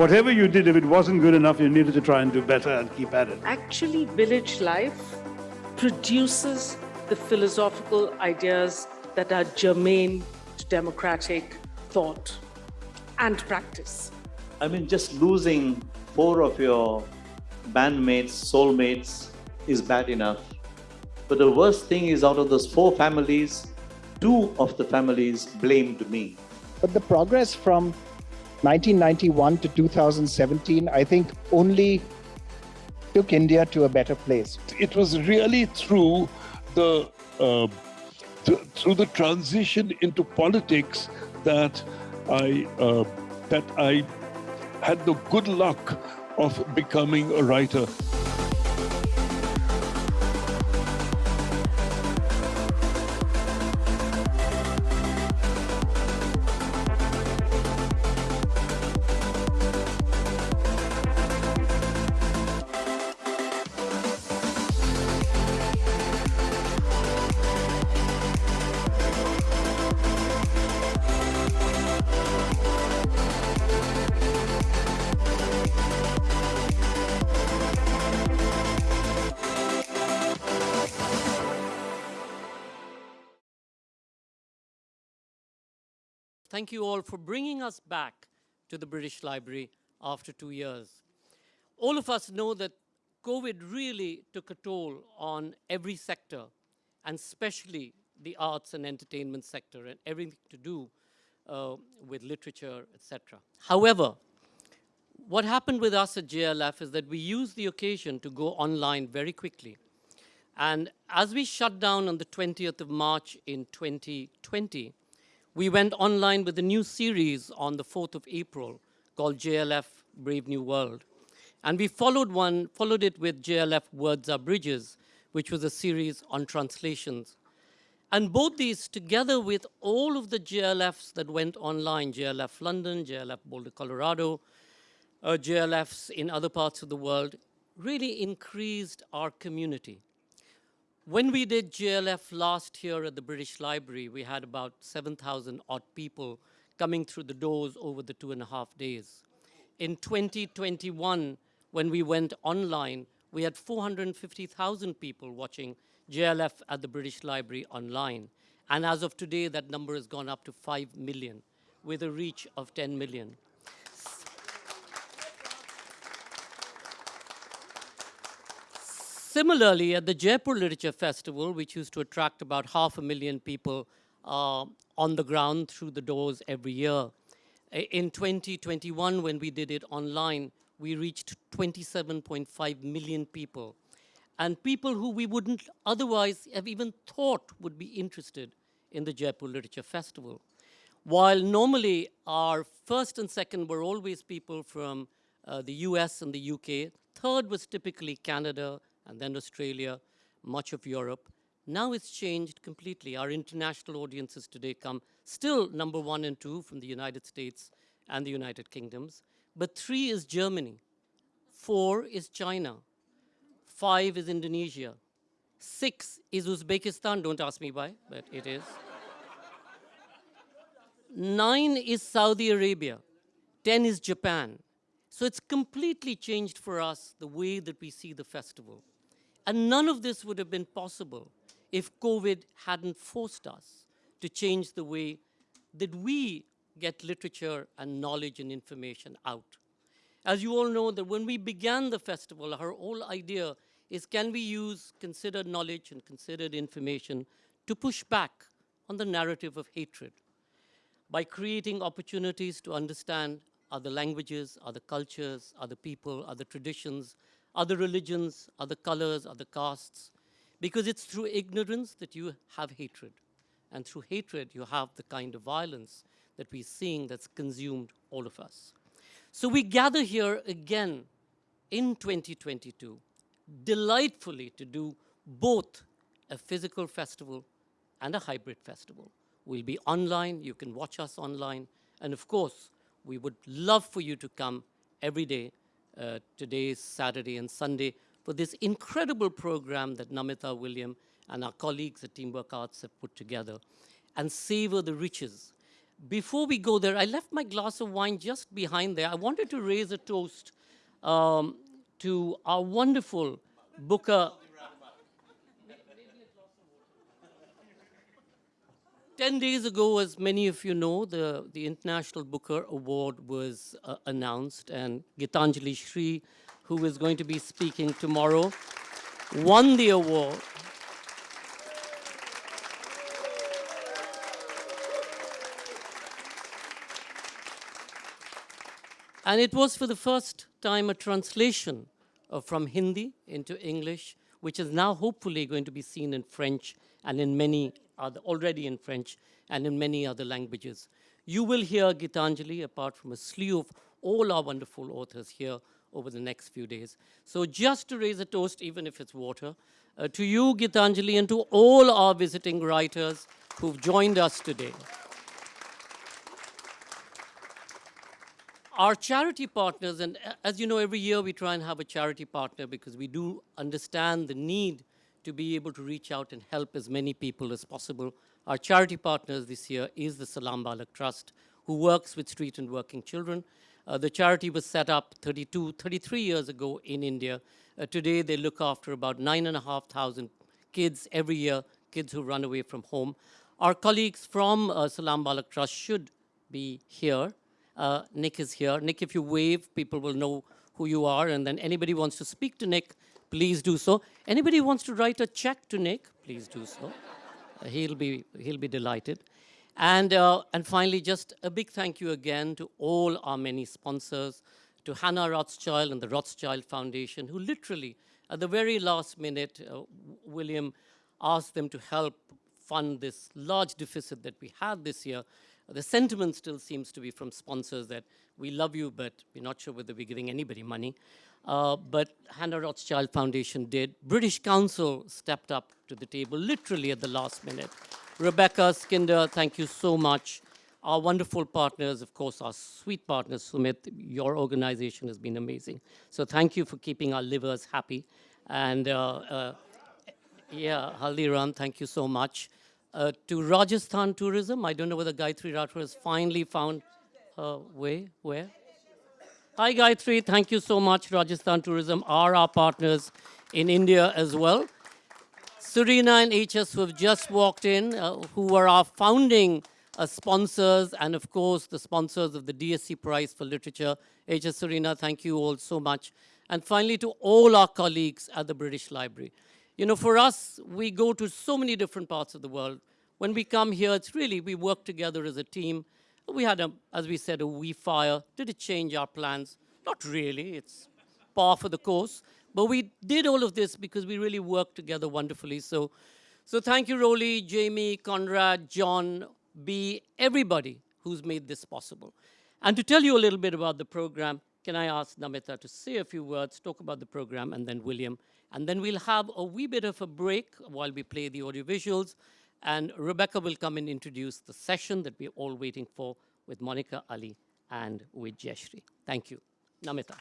whatever you did, if it wasn't good enough, you needed to try and do better and keep at it. Actually, village life produces the philosophical ideas that are germane to democratic thought and practice. I mean, just losing four of your bandmates, soulmates is bad enough. But the worst thing is out of those four families, two of the families blamed me. But the progress from 1991 to 2017, I think only took India to a better place. It was really through the uh, th through the transition into politics that I uh, that I had the good luck of becoming a writer. Thank you all for bringing us back to the British Library after two years. All of us know that COVID really took a toll on every sector, and especially the arts and entertainment sector and everything to do uh, with literature, etc. However, what happened with us at JLF is that we used the occasion to go online very quickly. And as we shut down on the 20th of March in 2020, we went online with a new series on the 4th of April called JLF Brave New World. And we followed one, followed it with JLF Words Are Bridges, which was a series on translations. And both these, together with all of the JLFs that went online, JLF London, JLF Boulder, Colorado, uh, JLFs in other parts of the world, really increased our community. When we did JLF last year at the British Library, we had about 7,000 odd people coming through the doors over the two and a half days. In 2021, when we went online, we had 450,000 people watching JLF at the British Library online. And as of today, that number has gone up to 5 million, with a reach of 10 million. Similarly, at the Jaipur Literature Festival, which used to attract about half a million people uh, on the ground through the doors every year, in 2021, when we did it online, we reached 27.5 million people. And people who we wouldn't otherwise have even thought would be interested in the Jaipur Literature Festival. While normally our first and second were always people from uh, the US and the UK, third was typically Canada, and then Australia, much of Europe. Now it's changed completely. Our international audiences today come still number one and two from the United States and the United Kingdoms, but three is Germany, four is China, five is Indonesia, six is Uzbekistan, don't ask me why, but it is. Nine is Saudi Arabia, 10 is Japan. So it's completely changed for us the way that we see the festival. And none of this would have been possible if COVID hadn't forced us to change the way that we get literature and knowledge and information out. As you all know, that when we began the festival, our whole idea is can we use considered knowledge and considered information to push back on the narrative of hatred by creating opportunities to understand other languages, other cultures, other people, other traditions, other religions, other colors, other castes, because it's through ignorance that you have hatred. And through hatred, you have the kind of violence that we're seeing that's consumed all of us. So we gather here again in 2022, delightfully to do both a physical festival and a hybrid festival. We'll be online, you can watch us online, and of course, we would love for you to come every day today, Saturday and Sunday, for this incredible program that Namita William and our colleagues at Teamwork Arts have put together and savor the riches. before we go there, I left my glass of wine just behind there. I wanted to raise a toast um, to our wonderful Booker. 10 days ago, as many of you know, the, the International Booker Award was uh, announced, and Gitanjali Shri, who is going to be speaking tomorrow, won the award. And it was for the first time a translation uh, from Hindi into English, which is now hopefully going to be seen in French and in many other, already in French and in many other languages. You will hear Gitanjali apart from a slew of all our wonderful authors here over the next few days. So just to raise a toast, even if it's water, uh, to you, Gitanjali, and to all our visiting writers who've joined us today. Our charity partners, and as you know, every year we try and have a charity partner because we do understand the need to be able to reach out and help as many people as possible. Our charity partners this year is the Salaam Baalak Trust, who works with street and working children. Uh, the charity was set up 32, 33 years ago in India. Uh, today, they look after about 9,500 kids every year, kids who run away from home. Our colleagues from uh, Salaam Baalak Trust should be here. Uh, Nick is here. Nick, if you wave, people will know who you are. And then anybody wants to speak to Nick, please do so. Anybody wants to write a check to Nick, please do so. Uh, he'll be he'll be delighted. And uh, and finally, just a big thank you again to all our many sponsors, to Hannah Rothschild and the Rothschild Foundation, who literally at the very last minute, uh, William asked them to help fund this large deficit that we had this year. The sentiment still seems to be from sponsors that we love you, but we're not sure whether we're giving anybody money. Uh, but Hannah Rothschild Foundation did. British Council stepped up to the table literally at the last minute. Rebecca Skinder, thank you so much. Our wonderful partners, of course, our sweet partners, Sumit, your organization has been amazing. So thank you for keeping our livers happy. And uh, uh, yeah, Haldiram, thank you so much. Uh, to Rajasthan Tourism, I don't know whether Gayatri Rathore has finally found her way. Where? Hi, Gayatri. Thank you so much. Rajasthan Tourism are our partners in India as well. Serena and HS who have just walked in, uh, who are our founding uh, sponsors and of course the sponsors of the DSC Prize for Literature. HS Serena, thank you all so much. And finally to all our colleagues at the British Library. You know, for us, we go to so many different parts of the world. When we come here, it's really, we work together as a team. We had, a, as we said, a wee fire. Did it change our plans? Not really. It's par for the course. But we did all of this because we really worked together wonderfully. So, so thank you, Rolly, Jamie, Conrad, John, B, everybody who's made this possible. And to tell you a little bit about the program, can I ask Namita to say a few words, talk about the program, and then William. And then we'll have a wee bit of a break while we play the audiovisuals. And Rebecca will come and introduce the session that we're all waiting for with Monica Ali and with Jayshree. Thank you. Namita.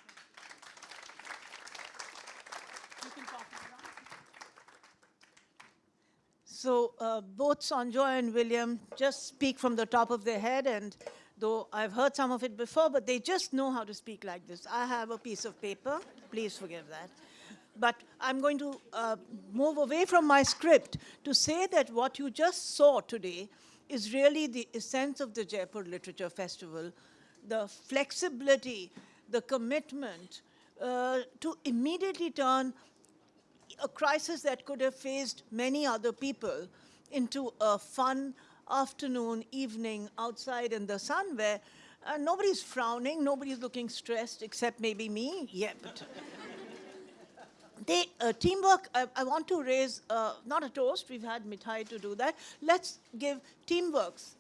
So uh, both Sanjoy and William just speak from the top of their head, and though I've heard some of it before, but they just know how to speak like this. I have a piece of paper. Please forgive that. But I'm going to uh, move away from my script to say that what you just saw today is really the essence of the Jaipur Literature Festival, the flexibility, the commitment uh, to immediately turn a crisis that could have faced many other people into a fun afternoon, evening outside in the sun where uh, nobody's frowning, nobody's looking stressed except maybe me. Yeah, but they, uh, teamwork, I, I want to raise, uh, not a toast, we've had Mithai to do that. Let's give Teamworks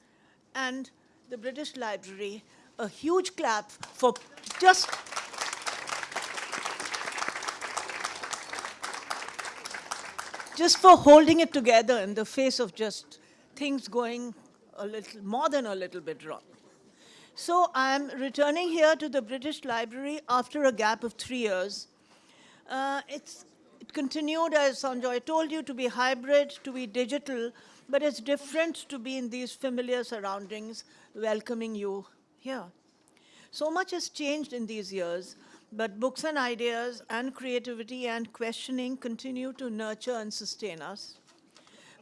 and the British Library a huge clap for just just for holding it together in the face of just things going a little more than a little bit wrong. So I'm returning here to the British Library after a gap of three years. Uh, it's, it continued, as Sanjoy told you, to be hybrid, to be digital, but it's different to be in these familiar surroundings welcoming you here. So much has changed in these years, but books and ideas and creativity and questioning continue to nurture and sustain us.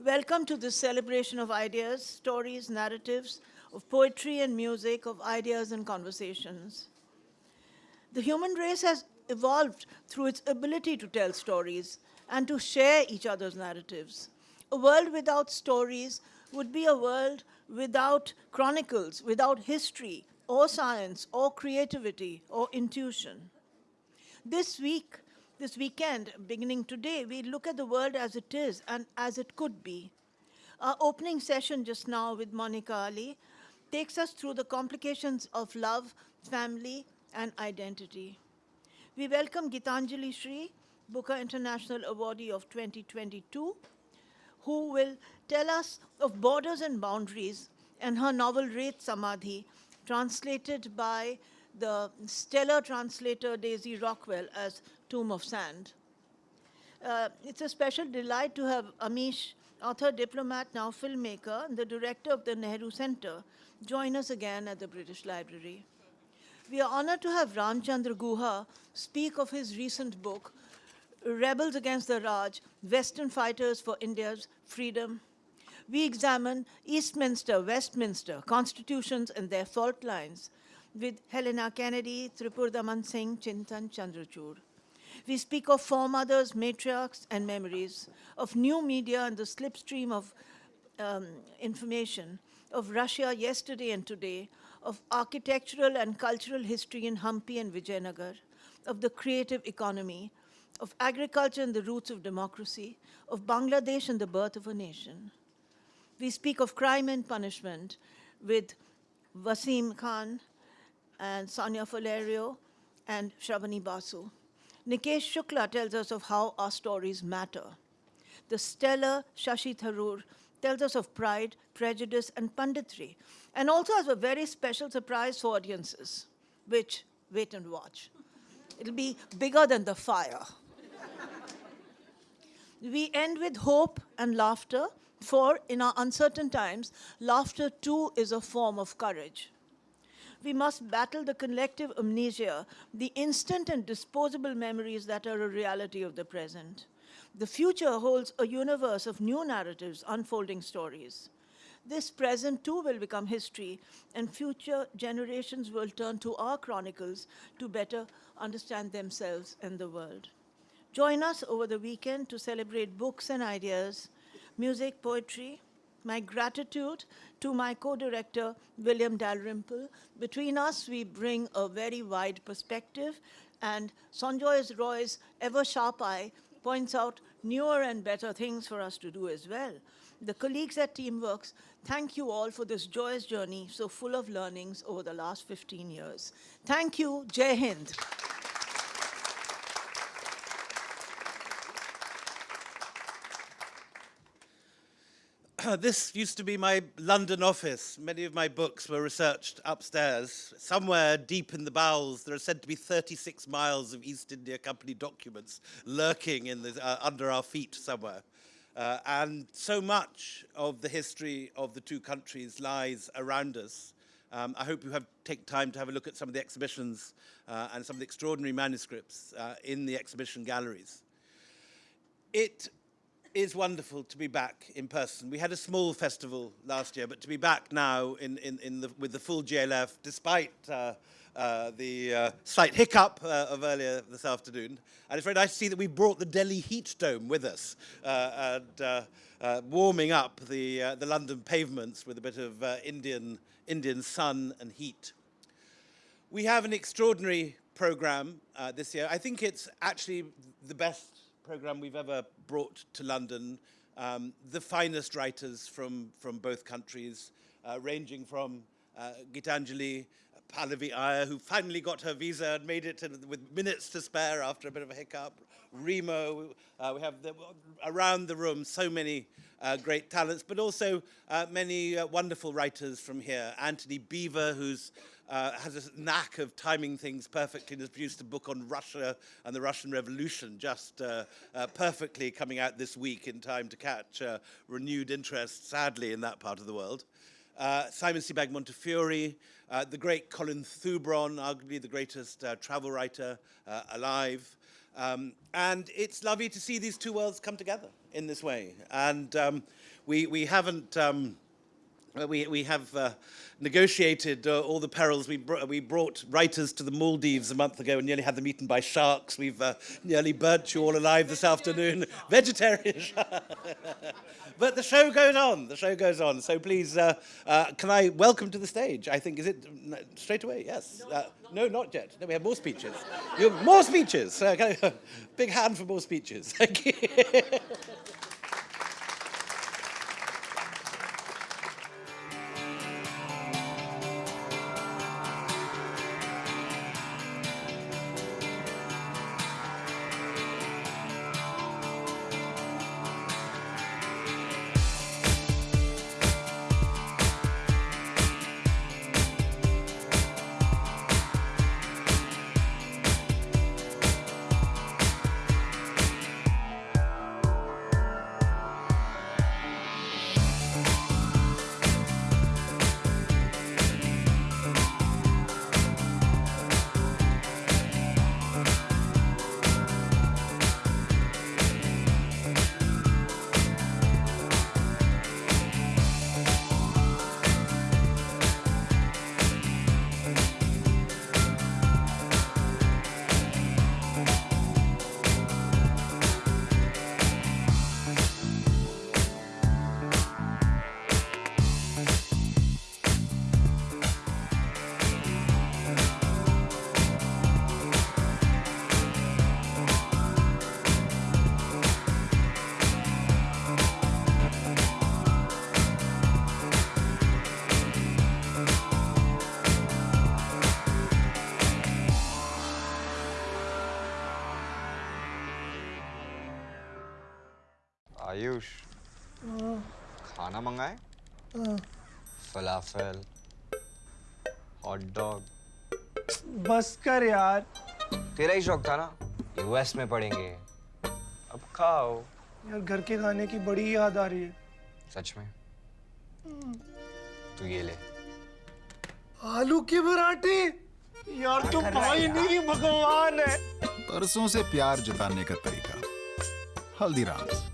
Welcome to this celebration of ideas, stories, narratives, of poetry and music, of ideas and conversations. The human race has evolved through its ability to tell stories and to share each other's narratives. A world without stories would be a world without chronicles, without history, or science, or creativity, or intuition. This week, this weekend, beginning today, we look at the world as it is and as it could be. Our opening session just now with Monica Ali takes us through the complications of love, family, and identity. We welcome Gitanjali Shri, Booker International Awardee of 2022, who will tell us of borders and boundaries and her novel Ret Samadhi, translated by the stellar translator Daisy Rockwell as Tomb of Sand. Uh, it's a special delight to have Amish, author, diplomat, now filmmaker, and the director of the Nehru Center, join us again at the British Library. We are honored to have Ramchandra Guha speak of his recent book, Rebels Against the Raj, Western Fighters for India's Freedom. We examine Eastminster, Westminster, constitutions and their fault lines with Helena Kennedy, Tripurdaman Singh, Chintan Chandrachud. We speak of foremothers, matriarchs, and memories, of new media and the slipstream of um, information, of Russia yesterday and today, of architectural and cultural history in Hampi and Vijayanagar, of the creative economy, of agriculture and the roots of democracy, of Bangladesh and the birth of a nation. We speak of crime and punishment with Wasim Khan and Sonia Faleiro and Shrabani Basu. Nikesh Shukla tells us of how our stories matter. The stellar Shashi Tharoor tells us of pride, prejudice, and punditry, and also has a very special surprise for audiences, which, wait and watch. It'll be bigger than the fire. we end with hope and laughter, for in our uncertain times, laughter too is a form of courage. We must battle the collective amnesia, the instant and disposable memories that are a reality of the present. The future holds a universe of new narratives, unfolding stories. This present too will become history, and future generations will turn to our chronicles to better understand themselves and the world. Join us over the weekend to celebrate books and ideas, music, poetry. My gratitude to my co-director, William Dalrymple. Between us, we bring a very wide perspective, and Sanjoy Roy's ever-sharp eye points out newer and better things for us to do as well. The colleagues at Teamworks, thank you all for this joyous journey so full of learnings over the last 15 years. Thank you. Jai Hind. this used to be my London office. Many of my books were researched upstairs. Somewhere deep in the bowels, there are said to be 36 miles of East India Company documents lurking in the, uh, under our feet somewhere. Uh, and so much of the history of the two countries lies around us. Um, I hope you have take time to have a look at some of the exhibitions uh, and some of the extraordinary manuscripts uh, in the exhibition galleries. It is wonderful to be back in person. We had a small festival last year, but to be back now in, in, in the, with the full JLF, despite uh, the uh, slight hiccup uh, of earlier this afternoon. And it's very nice to see that we brought the Delhi Heat Dome with us uh, and uh, warming up the, the London pavements with a bit of Indian, Indian sun and heat. We have an extraordinary program this year. I think it's actually the best program we've ever brought to London. Um, the finest writers from, from both countries, ranging from Gitanjali, Pallavi Aiyar, who finally got her visa and made it with minutes to spare after a bit of a hiccup. Remo, uh, we have the, around the room so many uh, great talents, but also uh, many uh, wonderful writers from here. Antony Beevor, who's uh, has a knack of timing things perfectly and has produced a book on Russia and the Russian Revolution just uh, perfectly coming out this week in time to catch renewed interest, sadly, in that part of the world. Uh, Simon Sebag Montefiore, uh, the great Colin Thubron, arguably the greatest uh, travel writer uh, alive. Um, and it's lovely to see these two worlds come together in this way. And um, we, we haven't, um, we, we have uh, negotiated uh, all the perils. We, br we brought writers to the Maldives a month ago and nearly had them eaten by sharks. We've uh, nearly burnt you all alive this afternoon. Vegetarian But the show goes on. The show goes on. So please, uh, uh, can I welcome to the stage? I think, is it straight away? Yes. Uh, no, not yet. No, we have more speeches. You have more speeches. Uh, big hand for more speeches. Thank you. Falafel hot dog बस कर यार। तेरा ही शौक था ना? US में पढ़ेंगे। अब खाओ। यार घर के खाने की बड़ी याद आ रही है। सच में? तू ये ले। आलू के पराठे? यार तो भाई नहीं भगवान है। परसों से प्यार जताने का तरीका। Haldiram's.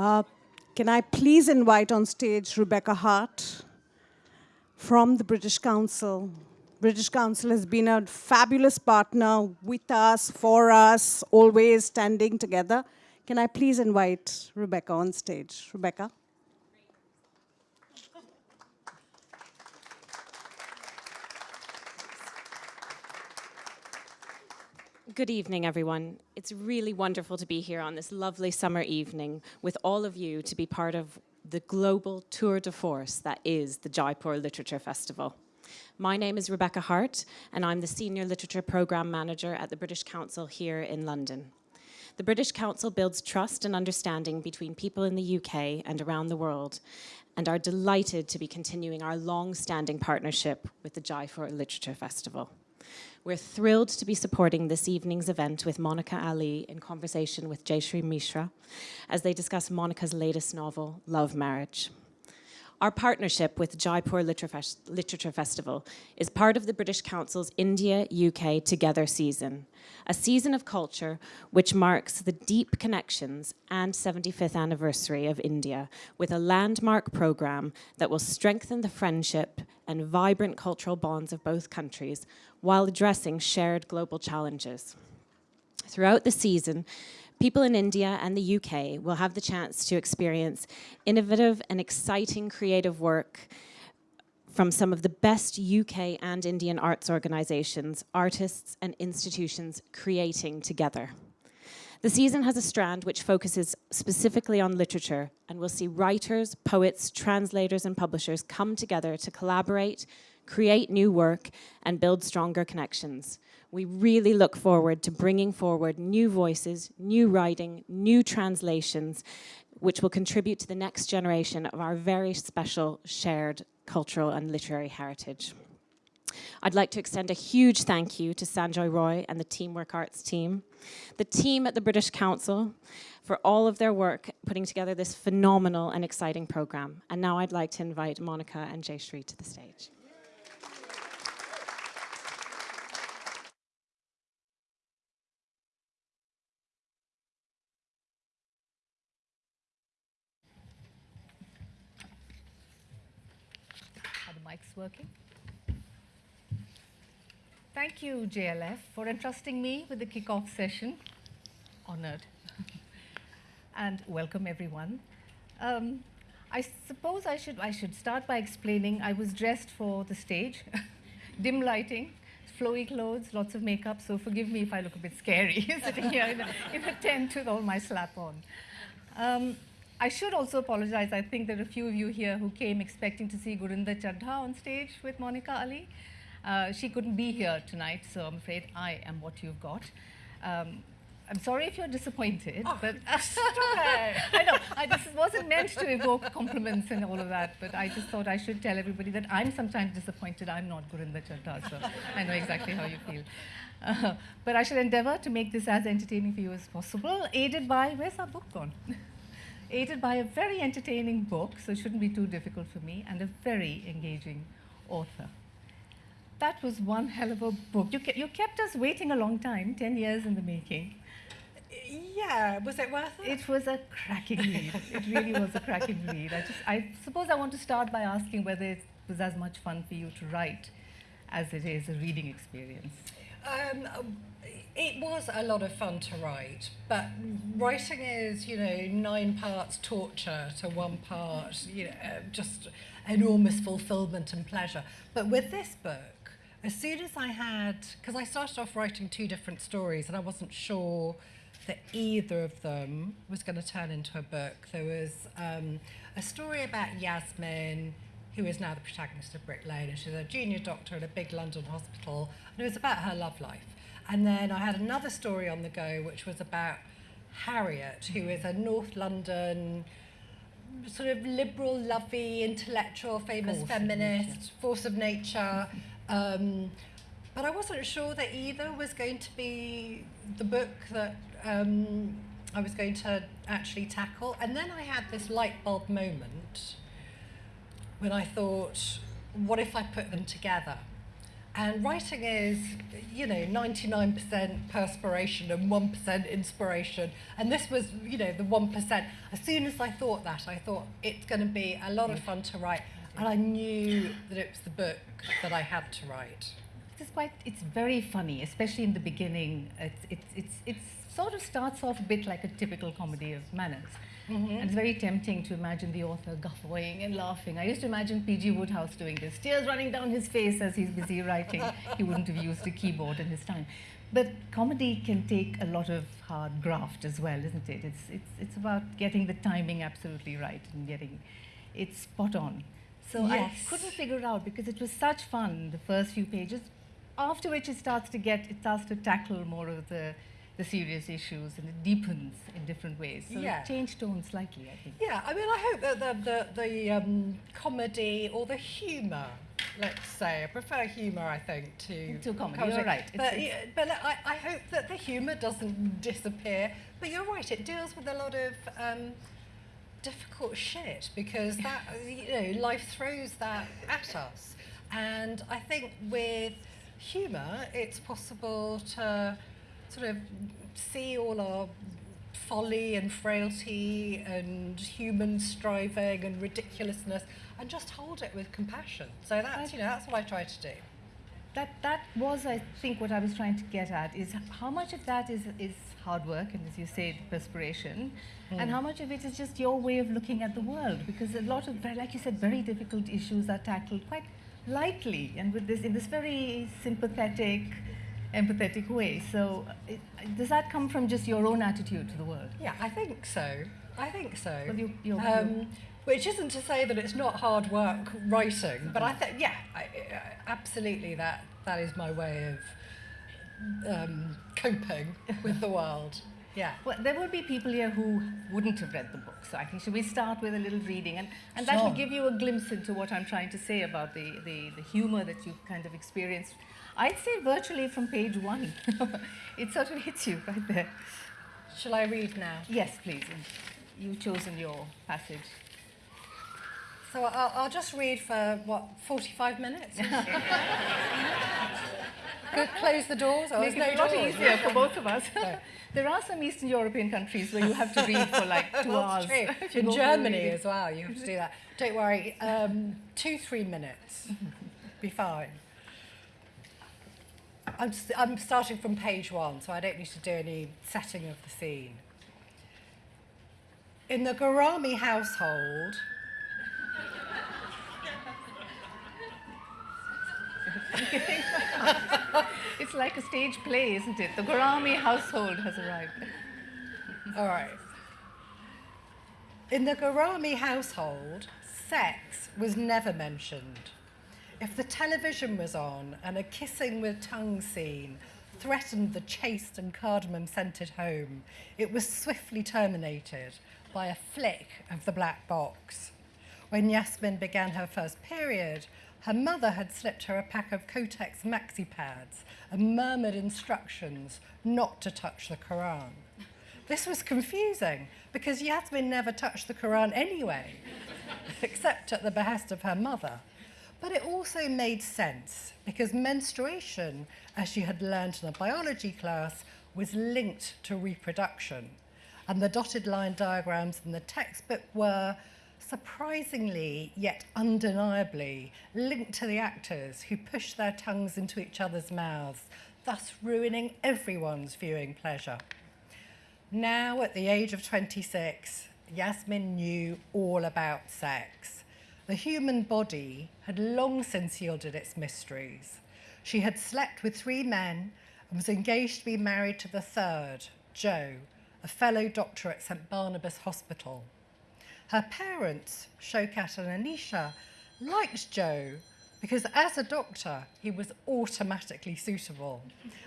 Uh, can I please invite on stage Rebecca Hart from the British Council. British Council has been a fabulous partner with us, for us, always standing together. Can I please invite Rebecca on stage? Rebecca. Good evening, everyone. It's really wonderful to be here on this lovely summer evening with all of you to be part of the global tour de force that is the Jaipur Literature Festival. My name is Rebecca Hart, and I'm the Senior Literature Programme Manager at the British Council here in London. The British Council builds trust and understanding between people in the UK and around the world, and are delighted to be continuing our long-standing partnership with the Jaipur Literature Festival. We're thrilled to be supporting this evening's event with Monica Ali in conversation with Jayshree Mishra as they discuss Monica's latest novel, Love Marriage. Our partnership with Jaipur Literature Festival is part of the British Council's India UK Together season, a season of culture which marks the deep connections and 75th anniversary of India with a landmark programme that will strengthen the friendship and vibrant cultural bonds of both countries while addressing shared global challenges. Throughout the season, people in India and the UK will have the chance to experience innovative and exciting creative work from some of the best UK and Indian arts organisations, artists and institutions creating together. The season has a strand which focuses specifically on literature and we'll see writers, poets, translators and publishers come together to collaborate, create new work and build stronger connections. We really look forward to bringing forward new voices, new writing, new translations, which will contribute to the next generation of our very special shared cultural and literary heritage. I'd like to extend a huge thank you to Sanjoy Roy and the Teamwork Arts team, the team at the British Council for all of their work putting together this phenomenal and exciting program. And now I'd like to invite Monica and Jayshree to the stage. Mics working? Thank you, JLF, for entrusting me with the kickoff session. Honored. and welcome, everyone. Um, I suppose I should, I should start by explaining I was dressed for the stage, dim lighting, flowy clothes, lots of makeup, so forgive me if I look a bit scary sitting here in a, in a tent with all my slap on. Um, I should also apologize. I think there are a few of you here who came expecting to see Gurinder Chadha on stage with Monica Ali. Uh, she couldn't be here tonight, so I'm afraid I am what you've got. Um, I'm sorry if you're disappointed, Oh, but I know I, this wasn't meant to evoke compliments and all of that, but I just thought I should tell everybody that I'm sometimes disappointed. I'm not Gurinder Chadha, so I know exactly how you feel. Uh, but I shall endeavor to make this as entertaining for you as possible, aided by, where's our book gone? aided by a very entertaining book, so it shouldn't be too difficult for me, and a very engaging author. That was one hell of a book. You, ke you kept us waiting a long time, 10 years in the making. Yeah, was it worth it? It was a cracking read. it really was a cracking read. I, just, I suppose I want to start by asking whether it was as much fun for you to write as it is a reading experience. Um, it was a lot of fun to write, but writing is, you know, nine parts torture to one part, you know, just enormous fulfillment and pleasure. But with this book, as soon as I had, because I started off writing two different stories and I wasn't sure that either of them was going to turn into a book. There was um, a story about Yasmin, who is now the protagonist of Brick Lane, and she's a junior doctor at a big London hospital, and it was about her love life. And then I had another story on the go, which was about Harriet, who is a North London sort of liberal, lovey, intellectual, famous Force of feminist, force of nature. Um, but I wasn't sure that either was going to be the book that um, I was going to actually tackle. And then I had this light bulb moment when I thought, what if I put them together? And writing is, you know, 99% perspiration and 1% inspiration. And this was, you know, the 1%. As soon as I thought that, I thought it's going to be a lot of fun to write. And I knew that it was the book that I had to write. It's quite, it's very funny, especially in the beginning. It's, it's, it's, it's sort of starts off a bit like a typical comedy of manners. Mhm. And it's very tempting to imagine the author guffawing and laughing. I used to imagine P.G. Wodehouse doing this, tears running down his face as he's busy writing. he wouldn't have used a keyboard in his time. But comedy can take a lot of hard graft as well, isn't it? It's, it's, it's about getting the timing absolutely right and getting it spot on. So I couldn't figure it out because it was such fun, the first few pages, after which it starts to get, it starts to tackle more of the, the serious issues and it deepens in different ways. So Yeah. it changed tone slightly, I think. Yeah, I mean, I hope that the, the, the um, comedy or the humour, let's say, I prefer humour, I think, to, To comedy, you're right. But, it's- yeah, but I, I hope that the humour doesn't disappear. But you're right, it deals with a lot of um, difficult shit because that, you know, life throws that at us. And I think with humour, it's possible to sort of see all our folly and frailty and human striving and ridiculousness and just hold it with compassion. So that's, you know, that's what I try to do. That, that was, I think, what I was trying to get at, is how much of that is, is hard work, and as you said, perspiration, and Mm. how much of it is just your way of looking at the world, because a lot of, very- like you said, very difficult issues are tackled quite lightly and with this in this very sympathetic, empathetic way. So, it, does that come from just your own attitude to the world? Yeah, I think so. I think so. Well, you- you- um, which isn't to say that it's not hard work writing, but I think, yeah, I, I- absolutely that that is my way of um, coping with the world. Yeah. Well, there would be people here who wouldn't have read the book. So I think should we start with a little reading, and, and that will give you a glimpse into what I'm trying to say about the, the, the humor that you kind of experienced. I'd say virtually from page one. it sort of hits you right there. Shall I read now? Yes, please. You've chosen your passage. So I'll, I'll just read for, what, 45 minutes? Good, close the doors? Oh, Make it no a lot doors. easier for both of us. No. there are some Eastern European countries where you have to read for like two hours. That's true. you In Germany as well, you have to do that. Don't worry, um, two, three minutes. Be fine. I'm, I'm starting from page one, so I don't need to do any setting of the scene. In the Ghorami household, it's like a stage play, isn't it? The Ghorami household has arrived. All right. In the Ghorami household, sex was never mentioned. If the television was on and a kissing with tongue scene threatened the chaste and cardamom scented home, it was swiftly terminated by a flick of the black box. When Yasmin began her first period, her mother had slipped her a pack of Kotex maxi pads and murmured instructions not to touch the Quran. This was confusing because Yasmin never touched the Quran anyway, except at the behest of her mother. But it also made sense because menstruation, as she had learned in a biology class, was linked to reproduction. And the dotted line diagrams in the textbook were, surprisingly yet undeniably, linked to the actors who pushed their tongues into each other's mouths, thus ruining everyone's viewing pleasure. Now, at the age of 26, Yasmin knew all about sex. The human body had long since yielded its mysteries. She had slept with three men and was engaged to be married to the third, Joe, a fellow doctor at St Barnabas Hospital. Her parents, Shaokat and Anisha, liked Joe because as a doctor, he was automatically suitable.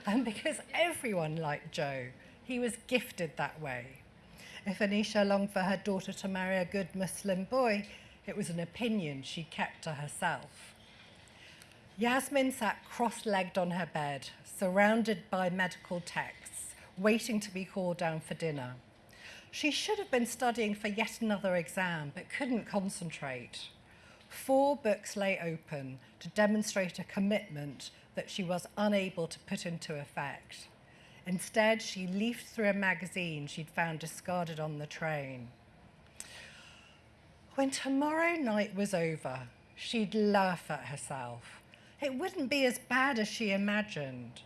And because everyone liked Joe, he was gifted that way. If Anisha longed for her daughter to marry a good Muslim boy, it was an opinion she kept to herself. Yasmin sat cross legged on her bed, surrounded by medical texts, waiting to be called down for dinner. She should have been studying for yet another exam, but couldn't concentrate. Four books lay open to demonstrate a commitment that she was unable to put into effect. Instead, she leafed through a magazine she'd found discarded on the train. When tomorrow night was over, she'd laugh at herself. It wouldn't be as bad as she imagined.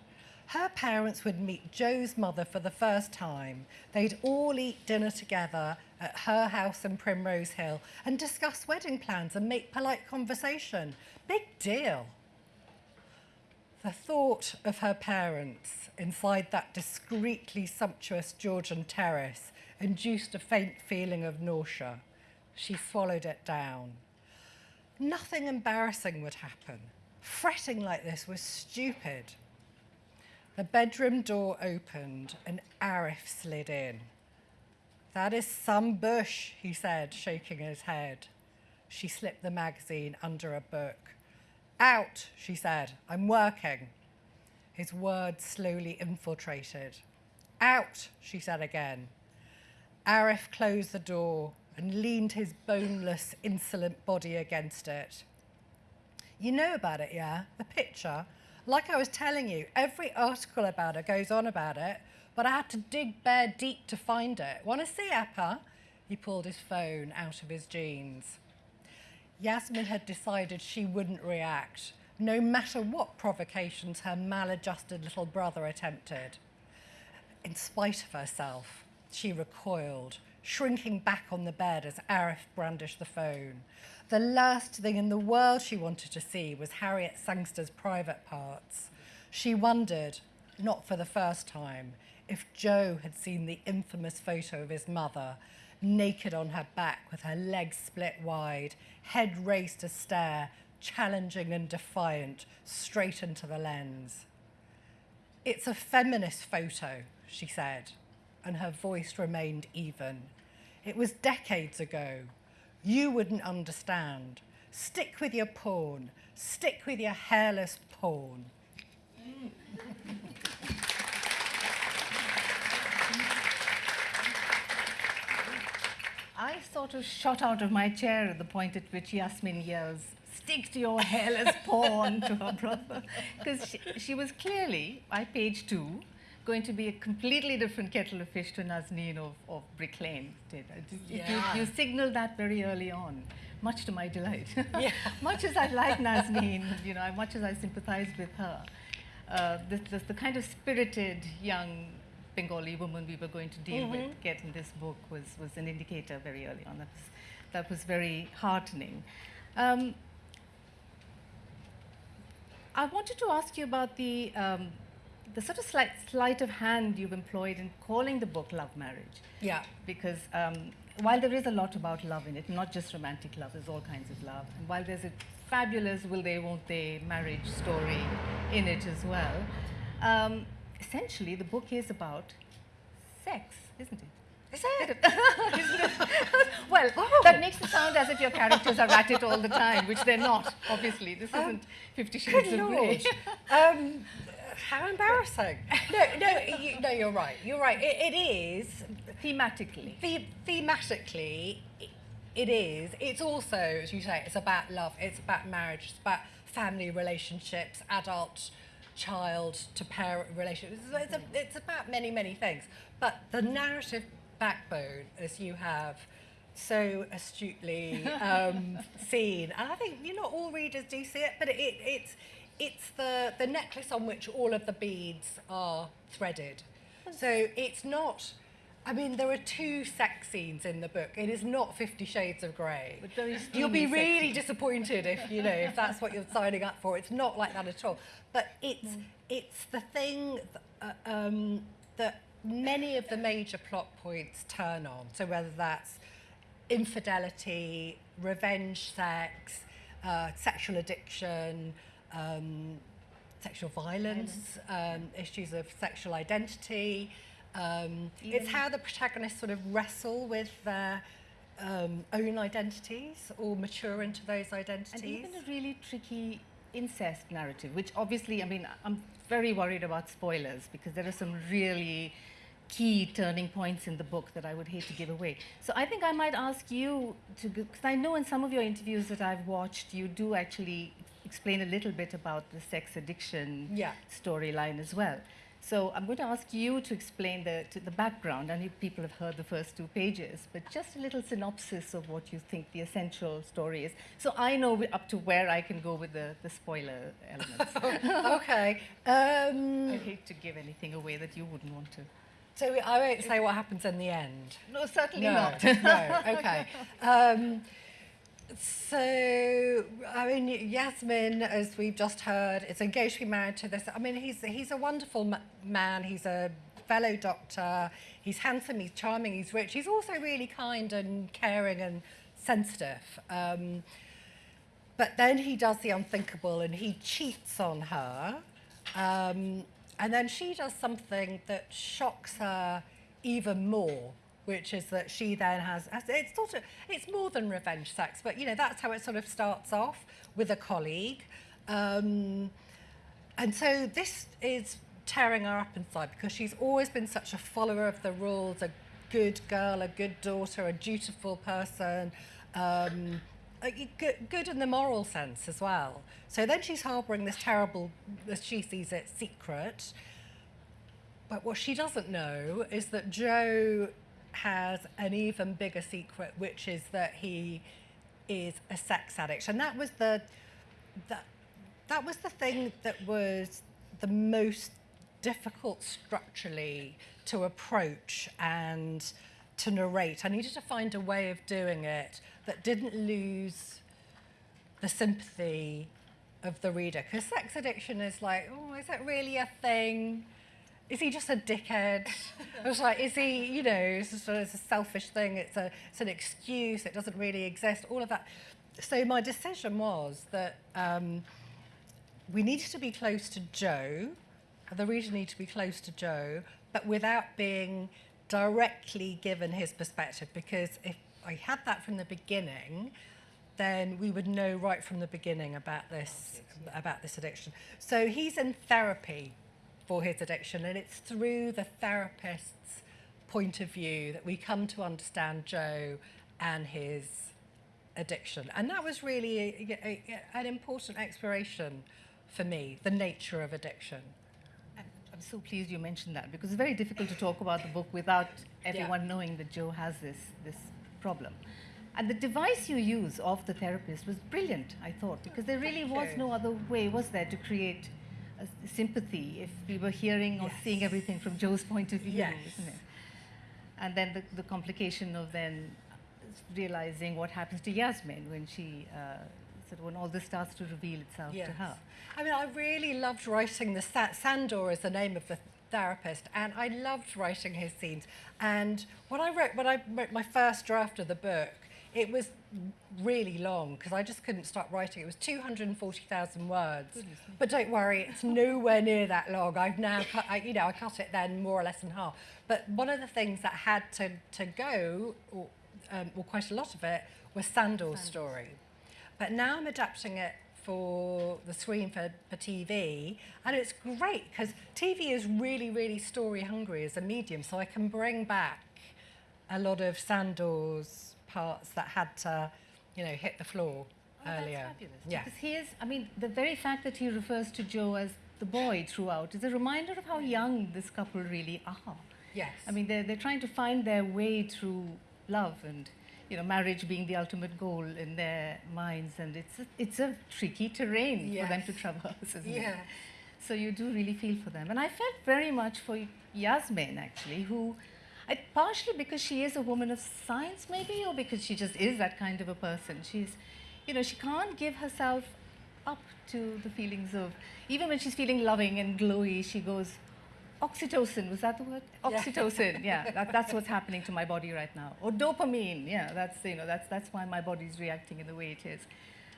Her parents would meet Joe's mother for the first time. They'd all eat dinner together at her house in Primrose Hill and discuss wedding plans and make polite conversation. Big deal. The thought of her parents inside that discreetly sumptuous Georgian terrace induced a faint feeling of nausea. She swallowed it down. Nothing embarrassing would happen. Fretting like this was stupid. The bedroom door opened and Arif slid in. That is some bush, he said, shaking his head. She slipped the magazine under a book. Out, she said, I'm working. His words slowly infiltrated. Out, she said again. Arif closed the door and leaned his boneless, insolent body against it. You know about it, yeah? The picture? Like I was telling you, every article about it goes on about it, but I had to dig bare deep to find it. Want to see, Appa? He pulled his phone out of his jeans. Yasmin had decided she wouldn't react, no matter what provocations her maladjusted little brother attempted. In spite of herself, she recoiled, shrinking back on the bed as Arif brandished the phone. The last thing in the world she wanted to see was Harriet Sangster's private parts. She wondered, not for the first time, if Joe had seen the infamous photo of his mother, naked on her back with her legs split wide, head raised to stare, challenging and defiant, straight into the lens. It's a feminist photo, she said, and her voice remained even. It was decades ago. You wouldn't understand. Stick with your porn. Stick with your hairless porn. I sort of shot out of my chair at the point at which Yasmin yells, stick to your hairless porn to her brother. Because she, she, was clearly, by page two, going to be a completely different kettle of fish to Nazneen of, of Brick Lane. Did. Yeah. You, you signaled that very early on, much to my delight. Yeah. much as I like Nazneen, you know, much as I sympathized with her, uh, this, this, the kind of spirited young Bengali woman we were going to deal Mhm. with get in this book was, was an indicator very early on. That was, that was very heartening. Um, I wanted to ask you about the, um, the sort of slight sleight of hand you've employed in calling the book Love Marriage. Yeah. Because um, while there is a lot about love in it, not just romantic love, there's all kinds of love. And while there's a fabulous will they, won't they marriage story in it as well, um, essentially the book is about sex, isn't it? Is it? Well, that makes it sound as if your characters are at it all the time, which they're not, obviously. This Um, isn't Fifty Shades of Grey. Um, how embarrassing. No, no, you, no, you're right. You're right. It, it is. Thematically. The, thematically, it, it is. It's also, as you say, it's about love, it's about marriage, it's about family relationships, adult child to parent relationships. It's, a, it's about many, many things. But the narrative backbone, as you have so astutely um, seen, and I think you know all readers do see it, but it, it's it's the the necklace on which all of the beads are threaded. So it's not. I mean, there are two sex scenes in the book. It is not Fifty Shades of Grey. You'll be really disappointed if you know if that's what you're signing up for. It's not like that at all. But it's it's the thing th- uh, um, that many of the major plot points turn on. So whether that's infidelity, revenge sex, uh, sexual addiction, um, sexual violence, um, issues of sexual identity. Um, it's how the protagonists sort of wrestle with their um, own identities or mature into those identities. And even a really tricky incest narrative, which obviously, I mean, I'm very worried about spoilers because there are some really key turning points in the book that I would hate to give away. So I think I might ask you to, because I know in some of your interviews that I've watched, you do actually explain a little bit about the sex addiction Yeah. storyline as well. So I'm going to ask you to explain the, to the background. I know people have heard the first two pages, but just a little synopsis of what you think the essential story is. So I know up to where I can go with the, the spoiler elements. okay. Um, I'd hate to give anything away that you wouldn't want to. So I won't say what happens in the end. No, certainly no, not. no, okay. Um, so, I mean, Yasmin, as we've just heard, is engaged to be married to this. I mean, he's, he's a wonderful ma- man. He's a fellow doctor. He's handsome, he's charming, he's rich. He's also really kind and caring and sensitive. Um, but then he does the unthinkable and he cheats on her. Um, and then she does something that shocks her even more, which is that she then has, it's sort of, it's more than revenge sex, but you know, that's how it sort of starts off with a colleague. Um, and so this is tearing her up inside because she's always been such a follower of the rules, a good girl, a good daughter, a dutiful person, um, good, in the moral sense as well. So then she's harbouring this terrible, as she sees it, secret. But what she doesn't know is that Joe has an even bigger secret, which is that he is a sex addict. And that was the, that, that was the thing that was the most difficult structurally to approach and to narrate. I needed to find a way of doing it that didn't lose the sympathy of the reader. Because sex addiction is like, oh, is that really a thing? Is he just a dickhead? I was like, is he, you know, it's it's a selfish thing, it's, a, it's an excuse, it doesn't really exist, all of that. So my decision was that um, we needed to be close to Joe, the reader needed to be close to Joe, but without being directly given his perspective, because if I had that from the beginning, then we would know right from the beginning about this about this addiction. So he's in therapy for his addiction, and it's through the therapist's point of view that we come to understand Joe and his addiction. And that was really a, a, a- an important exploration for me, the nature of addiction. I'm so pleased you mentioned that because it's very difficult to talk about the book without everyone knowing that Joe has this, this problem. And the device you use of the therapist was brilliant, I thought, because there really was no other way, was there, to create sympathy if we were hearing or seeing everything from Joe's point of view, Yes. isn't it? And then the, the complication of then realizing what happens to Yasmin when she, uh, sort of when all this starts to reveal itself to her. I mean, I really loved writing the Sa- Sandor is the name of the therapist, and I loved writing his scenes. And when I wrote when I wrote my first draft of the book, it was really long because I just couldn't stop writing. It was 240,000 words. But don't worry, it's nowhere near that long. I've now cut, I, you know, I cut it then more or less in half. But one of the things that had to, to go, or, um, or quite a lot of it, was Sandor's story. But now I'm adapting it for the screen for, for TV, and it's great because TV is really, really story hungry as a medium, so I can bring back a lot of Sandor's parts that had to, you know, hit the floor Oh, earlier. That's fabulous. Yeah. Because he is, I mean, the very fact that he refers to Joe as the boy throughout is a reminder of how young this couple really are. Yes. I mean, they're, they're trying to find their way through love and, you know, marriage being the ultimate goal in their minds. And it's a, it's a tricky terrain for them to traverse, isn't it? Yeah. So you do really feel for them. And I felt very much for Yasmin, actually, who, I, partially because she is a woman of science, maybe, or because she just is that kind of a person. She's, you know, she can't give herself up to the feelings of, even when she's feeling loving and glowy, she goes, oxytocin, was that the word? Yeah. Oxytocin, yeah, that, that's what's happening to my body right now. Or dopamine, yeah, that's, you know, that's, that's why my body's reacting in the way it is.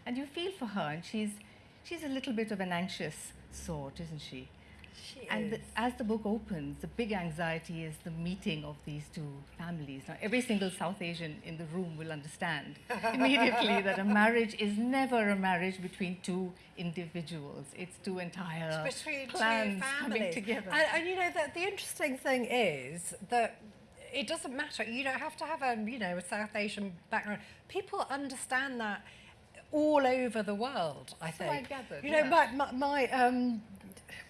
And you feel for her, and she's, she's a little bit of an anxious sort, isn't she? She and the, as the book opens, the big anxiety is the meeting of these two families. Now, every single South Asian in the room will understand immediately that a marriage is never a marriage between two individuals. It's two entire It's two coming together. And, and you know, the, the interesting thing is that it doesn't matter. You don't have to have a, you know, a South Asian background. People understand that all over the world, I So think. I gathered, You know, yeah. my, my, my, um,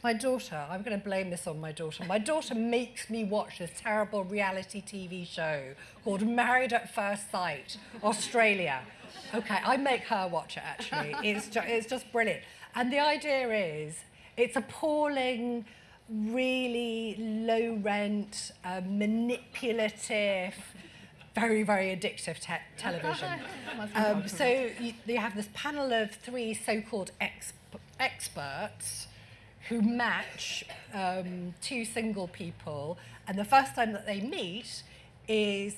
my daughter, I'm going to blame this on my daughter. My daughter makes me watch this terrible reality TV show called Married at First Sight, Australia. Okay, I make her watch it actually. It's, ju- it's just brilliant. And the idea is it's appalling, really low rent, uh, manipulative, very, very addictive te- television. Um, so you, you have this panel of three so-called ex- experts who match um, two single people, and the first time that they meet is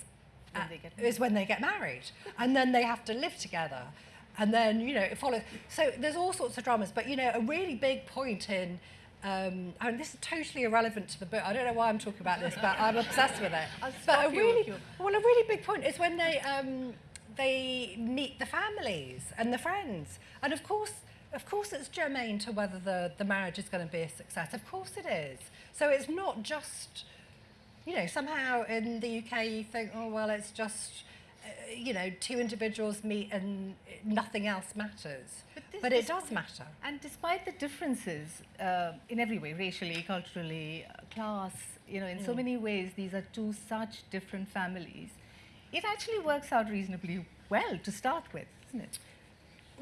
When at- they get is when they get married, and then they have to live together, and then you know it follows. So there's all sorts of dramas, but you know a really big point in. Um, and this is totally irrelevant to the book. I don't know why I'm talking about this, but I'm obsessed with it. I'll but a really, well, a really big point is when they um, they meet the families and the friends, and of course, of course, it's germane to whether the the marriage is going to be a success. Of course, it is. So it's not just, you know, somehow in the UK you think, oh well, it's just, uh, you know, two individuals meet and nothing else matters. this- But it does matter. And despite the differences uh, in every way, racially, culturally, uh, class, you know, in so Mm. many ways, these are two such different families. It actually works out reasonably well to start with, isn't it?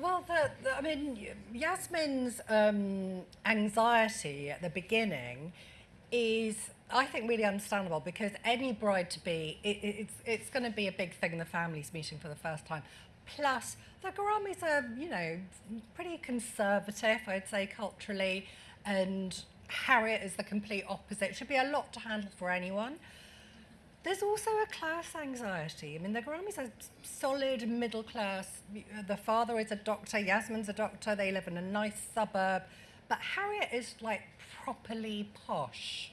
Well, the, the, I mean, Yasmin's um, anxiety at the beginning is, I think, really understandable because any bride to be, it, it, it's, it's going to be a big thing the family's meeting for the first time. Plus, the Ghoramis are, you know, pretty conservative, I'd say, culturally, and Harriet is the complete opposite. It should be a lot to handle for anyone. There's also a class anxiety. I mean, the Ghoramis are solid middle class. The father is a doctor, Yasmin's a doctor, they live in a nice suburb. But Harriet is like properly posh,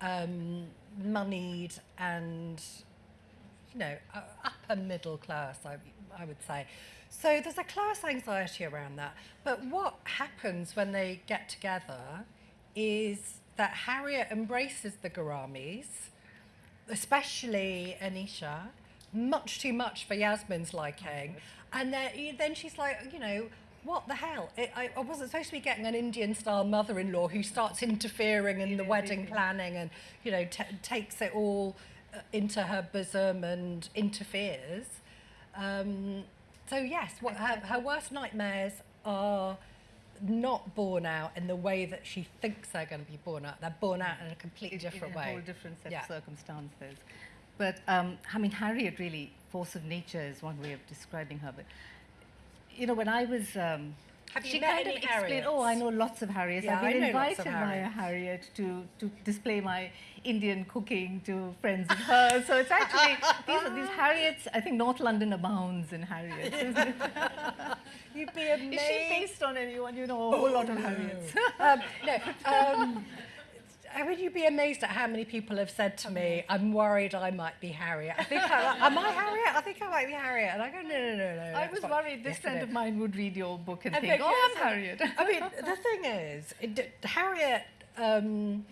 um, moneyed, and, you know, upper middle class, I, I would say. So there's a class anxiety around that. But what happens when they get together is that Harriet embraces the Ghoramis especially Anisha, much too much for Yasmin's liking. And then, then she's like, you know, what the hell? It, I, I, wasn't supposed to be getting an Indian style mother in law who starts interfering in the wedding planning and, you know, takes it all uh, into her bosom and interferes. Um, so, yes, what, her, her worst nightmares are not born out in the way that she thinks they're going to be born out. They're born out in a completely different in way. a whole different set yeah. of circumstances. But um, I mean, Harriet really, force of nature is one way of describing her. But you know, when I was um, have you she met kind any of explained, oh, I know lots of Harriets. Yeah, I've been invited by a Harriet to, to display my Indian cooking to friends of hers. So it's actually, these are these Harriets, I think North London abounds in Harriets. isn't it? You'd be amazed. Is she based on anyone? You know, a whole lot of Harriets. um, no, um, I mean, you'd be amazed at how many people have said to me, I'm worried I might be Harriet. I think I, am I Harriet? I think I might be Harriet. And I go, no, no, no, no. I was worried this friend of mine would read your book and And think, oh, I'm Harriet. I mean, the thing is, it, Harriet, um,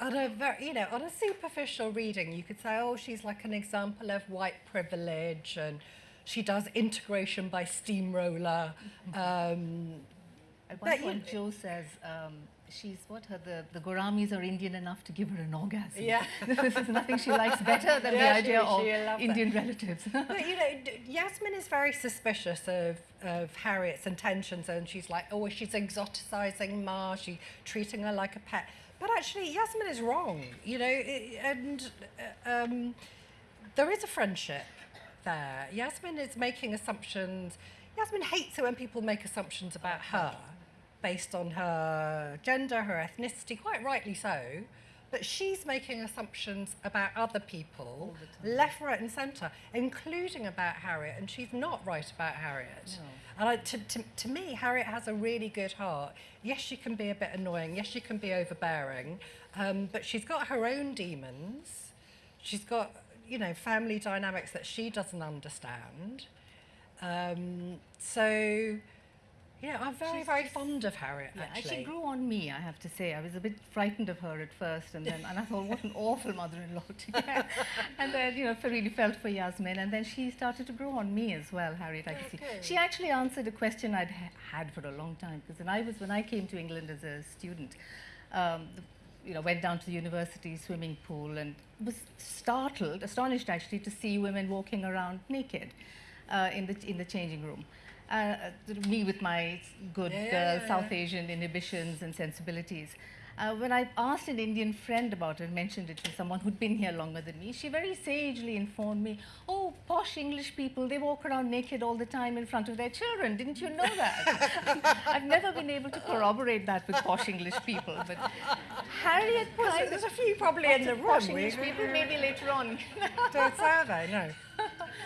on a very, you know, on a superficial reading, you could say, oh, she's like an example of white privilege, and she does integration by steamroller. Um, At one point, Joe says um, she's what her the, the Ghoramis are Indian enough to give her an orgasm. Yeah. this is nothing she likes better than Yeah, the idea she- of she Indian that. relatives. but you know, Yasmin is very suspicious of, of Harriet's intentions, and she's like, oh, she's exoticizing Ma, she's treating her like a pet. But actually, Yasmin is wrong, you know, and uh, um, there is a friendship there. Yasmin is making assumptions. Yasmin hates it when people make assumptions about her based on her gender, her ethnicity, quite rightly so. But she's making assumptions about other people, left, right, and centre, including about Harriet, and she's not right about Harriet. And I, to, to, to me, Harriet has a really good heart. Yes, she can be a bit annoying. Yes, she can be overbearing. Um, but she's got her own demons. She's got, you know, family dynamics that she doesn't understand. Um, so, know, I'm very, She's very fond of Harriet, Yeah, actually. she grew on me, I have to say. I was a bit frightened of her at first, and then and I thought, what an awful mother-in-law to get. and then, you know, I really felt for Yasmin, and then she started to grow on me as well, Harriet. I could see. She actually answered a question I'd ha- had for a long time, because when I was when I came to England as a student, um, the, you know, went down to the university swimming pool and was startled, astonished actually, to see women walking around naked uh, in the in the changing room. Uh, me with my good Yeah, uh. South Asian inhibitions and sensibilities. Uh, when I asked an Indian friend about it, mentioned it to someone who'd been here longer than me, she very sagely informed me, oh, posh English people, they walk around naked all the time in front of their children. Didn't you know that? I've never been able to corroborate that with posh English people, but Harriet there's a few probably in the room. Posh English people, maybe later on. Don't say that, no.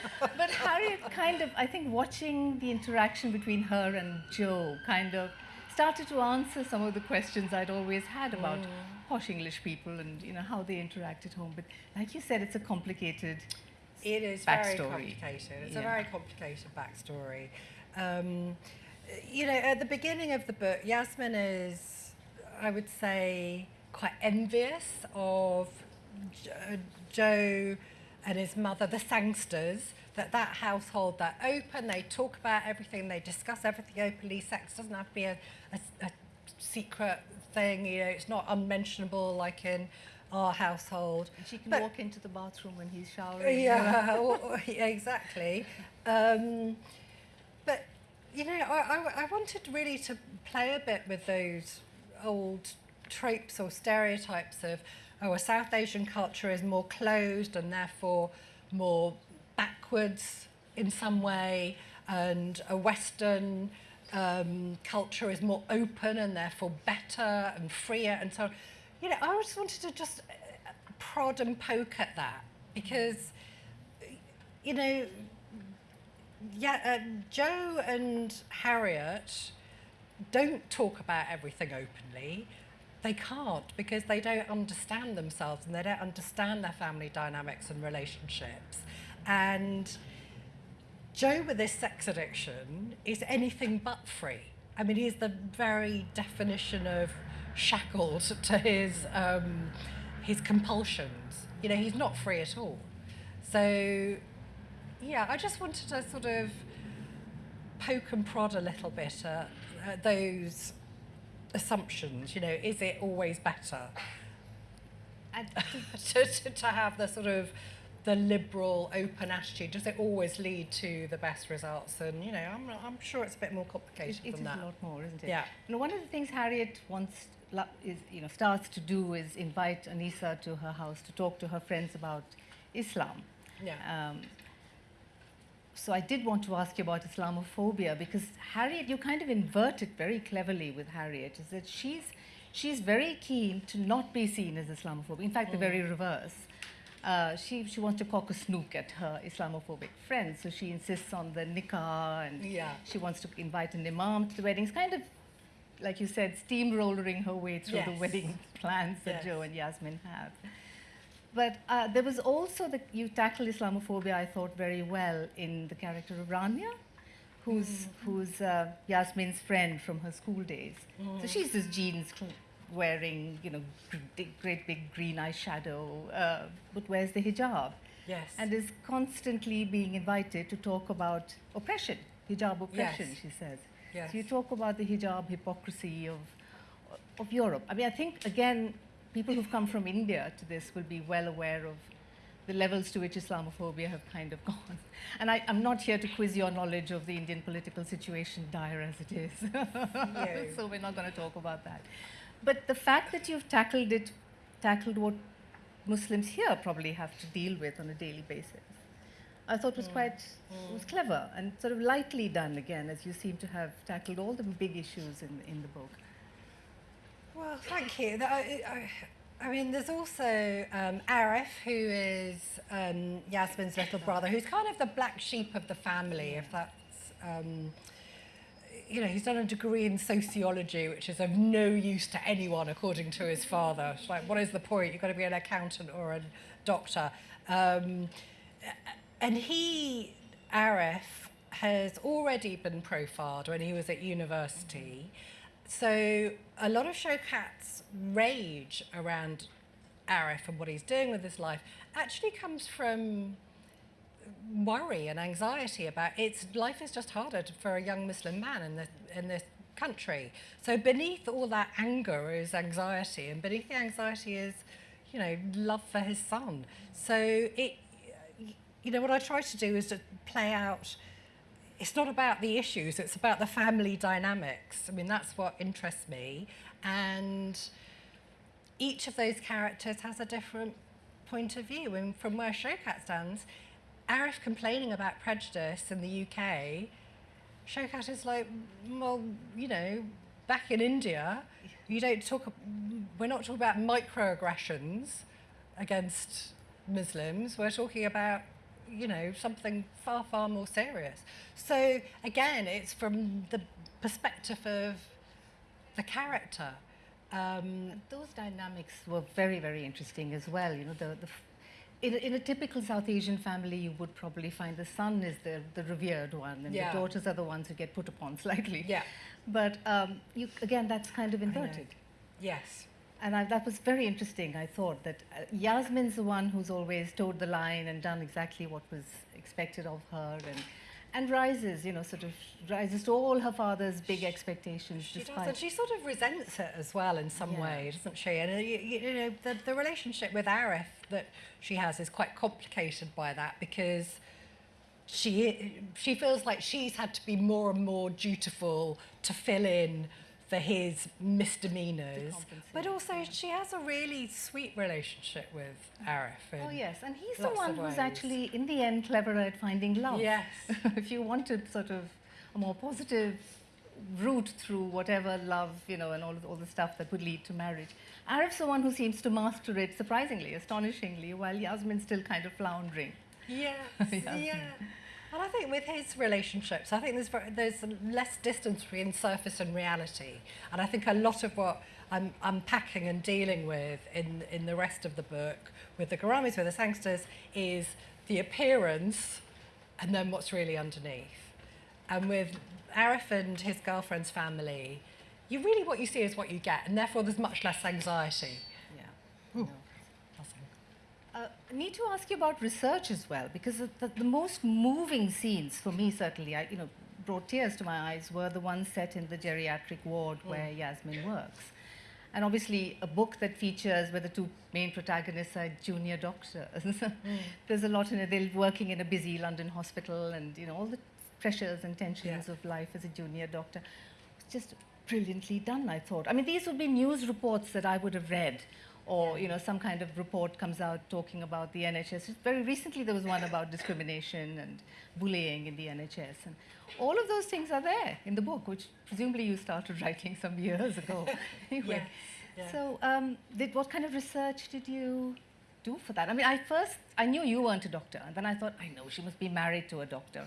but Harriet kind of, I think watching the interaction between her and Joe kind of started to answer some of the questions I'd always had about Mm. posh English people and you know how they interact at home. But like you said, it's a complicated It is backstory. very complicated. It's a very complicated backstory. Um, you know, at the beginning of the book, Yasmin is, I would say, quite envious of Jo- Joe and his mother, the Sangsters, that that household, they're open, they talk about everything, they discuss everything openly. Sex doesn't have to be a, a, a secret thing, you know, it's not unmentionable like in our household. And she can But- walk into the bathroom when he's showering. yeah, yeah, exactly. Um, but you know, I, I, I wanted really to play a bit with those old tropes or stereotypes of, oh, a South Asian culture is more closed and therefore more backwards in some way, and a Western um, culture is more open and therefore better and freer and so on. You know, I just wanted to just uh, prod and poke at that because, you know, yeah, uh, Joe and Harriet don't talk about everything openly. They can't because they don't understand themselves and they don't understand their family dynamics and relationships. And Joe with his sex addiction is anything but free. I mean, he's the very definition of shackled to his, um, his compulsions. You know, he's not free at all. So, yeah, I just wanted to sort of poke and prod a little bit at, at those assumptions. You know, is it always better? And to, to, to have the sort of the liberal, open attitude, does it always lead to the best results? And, you know, I'm, I'm sure it's a bit more complicated it, it than is that. a lot more, isn't it? Yeah. You know, one of the things Harriet wants, is, you know, starts to do is invite Anisa to her house to talk to her friends about Islam. Yeah. Um, so I did want to ask you about Islamophobia because Harriet, you kind of invert it very cleverly with Harriet, is that she's, she's very keen to not be seen as Islamophobic. In fact, the very reverse. Uh, she, she wants to cock a snook at her Islamophobic friends, so she insists on the nikah and Yeah. she wants to invite an imam to the wedding. It's kind of, like you said, steamrollering her way through the wedding plans that Yes. Joe and Yasmin have. But uh, there was also the, you tackled Islamophobia, I thought, very well in the character of Rania, who's, who's uh, Yasmin's friend from her school days. So Mm. she's this jeans wearing, you know, big- great big green eyeshadow, uh, but wears the hijab. Yes. And is constantly being invited to talk about oppression, hijab oppression, Yes. she says. Yes. So you talk about the hijab hypocrisy of, of Europe. I mean, I think, again, people who've come from India to this will be well aware of the levels to which Islamophobia have kind of gone. And I, I'm not here to quiz your knowledge of the Indian political situation, dire as it is. so we're not going to talk about that. But the fact that you've tackled it, tackled what Muslims here probably have to deal with on a daily basis, I thought was hmm. quite hmm. was clever and sort of lightly done again, as you seem to have tackled all the big issues in, in the book. Well, thank you. I, I, I mean, there's also um, Arif, who is um, Yasmin's little brother, who's kind of the black sheep of the family, if that's. Um, you know, he's done a degree in sociology, which is of no use to anyone, according to his father. It's like, what is the point? You've got to be an accountant or a doctor. Um, and he, Arif, has already been profiled when he was at university. So a lot of Shaokat's rage around Arif and what he's doing with his life actually comes from worry and anxiety about its life is just harder for a young Muslim man in this in this country. So beneath all that anger is anxiety, and beneath the anxiety is, you know, love for his son. So it, you know, what I try to do is to play out. It's not about the issues; it's about the family dynamics. I mean, that's what interests me, and each of those characters has a different point of view. And from where Shaokat stands, Arif complaining about prejudice in the UK, Shaokat is like, well, you know, back in India, you don't talk, we're not talking about microaggressions against Muslims, we're talking about, you know, something far, far more serious. So again, it's from the perspective of the character. Um, Those dynamics were very, very interesting as well. You know, the, the in, a- in a typical South Asian family, you would probably find the son is the, the revered one, and Yeah. the daughters are the ones who get put upon slightly. Yeah. But um, you, again, that's kind of inverted. Yes. And I, that was very interesting. I thought that uh, Yasmin's the one who's always towed the line and done exactly what was expected of her, and and rises, you know, sort of rises to all her father's big expectations. She does, and she sort of resents it as well in some Yeah. way, doesn't she? And uh, you, you know, the, the relationship with Arif that she has is quite complicated by that because she she feels like she's had to be more and more dutiful to fill in for his misdemeanors, but also she has a really sweet relationship with Arif. Oh yes, and he's the one who's actually, in the end, cleverer at finding love. Yes. if you wanted sort of a more positive route through whatever love, you know, and all, all the stuff that would lead to marriage. Arif's the one who seems to master it surprisingly, astonishingly, while Yasmin's still kind of floundering. Yes, yeah. And I think with his relationships, I think there's ver there's less distance between surface and reality. And I think a lot of what I'm unpacking and dealing with in in the rest of the book with the Ghoramis, with the Sangsters, is the appearance and then what's really underneath. And with Arif and his girlfriend's family, you really what you see is what you get, and therefore there's much less anxiety. Yeah. Uh, I need to ask you about research as well, because the, the, the most moving scenes for me, certainly, I, you know, brought tears to my eyes, were the ones set in the geriatric ward where Yasmin works. And obviously, a book that features where the two main protagonists are junior doctors. There's a lot in it. They're working in a busy London hospital, and you know all the pressures and tensions of life as a junior doctor. It's just brilliantly done, I thought. I mean, these would be news reports that I would have read, or you know, some kind of report comes out talking about the NHS. Very recently, there was one about discrimination and bullying in the NHS, and all of those things are there in the book, which presumably you started writing some years ago. anyway, Yes, yeah. so um, did, what kind of research did you do for that? I mean, I first, I knew you weren't a doctor, and then I thought, I know, she must be married to a doctor.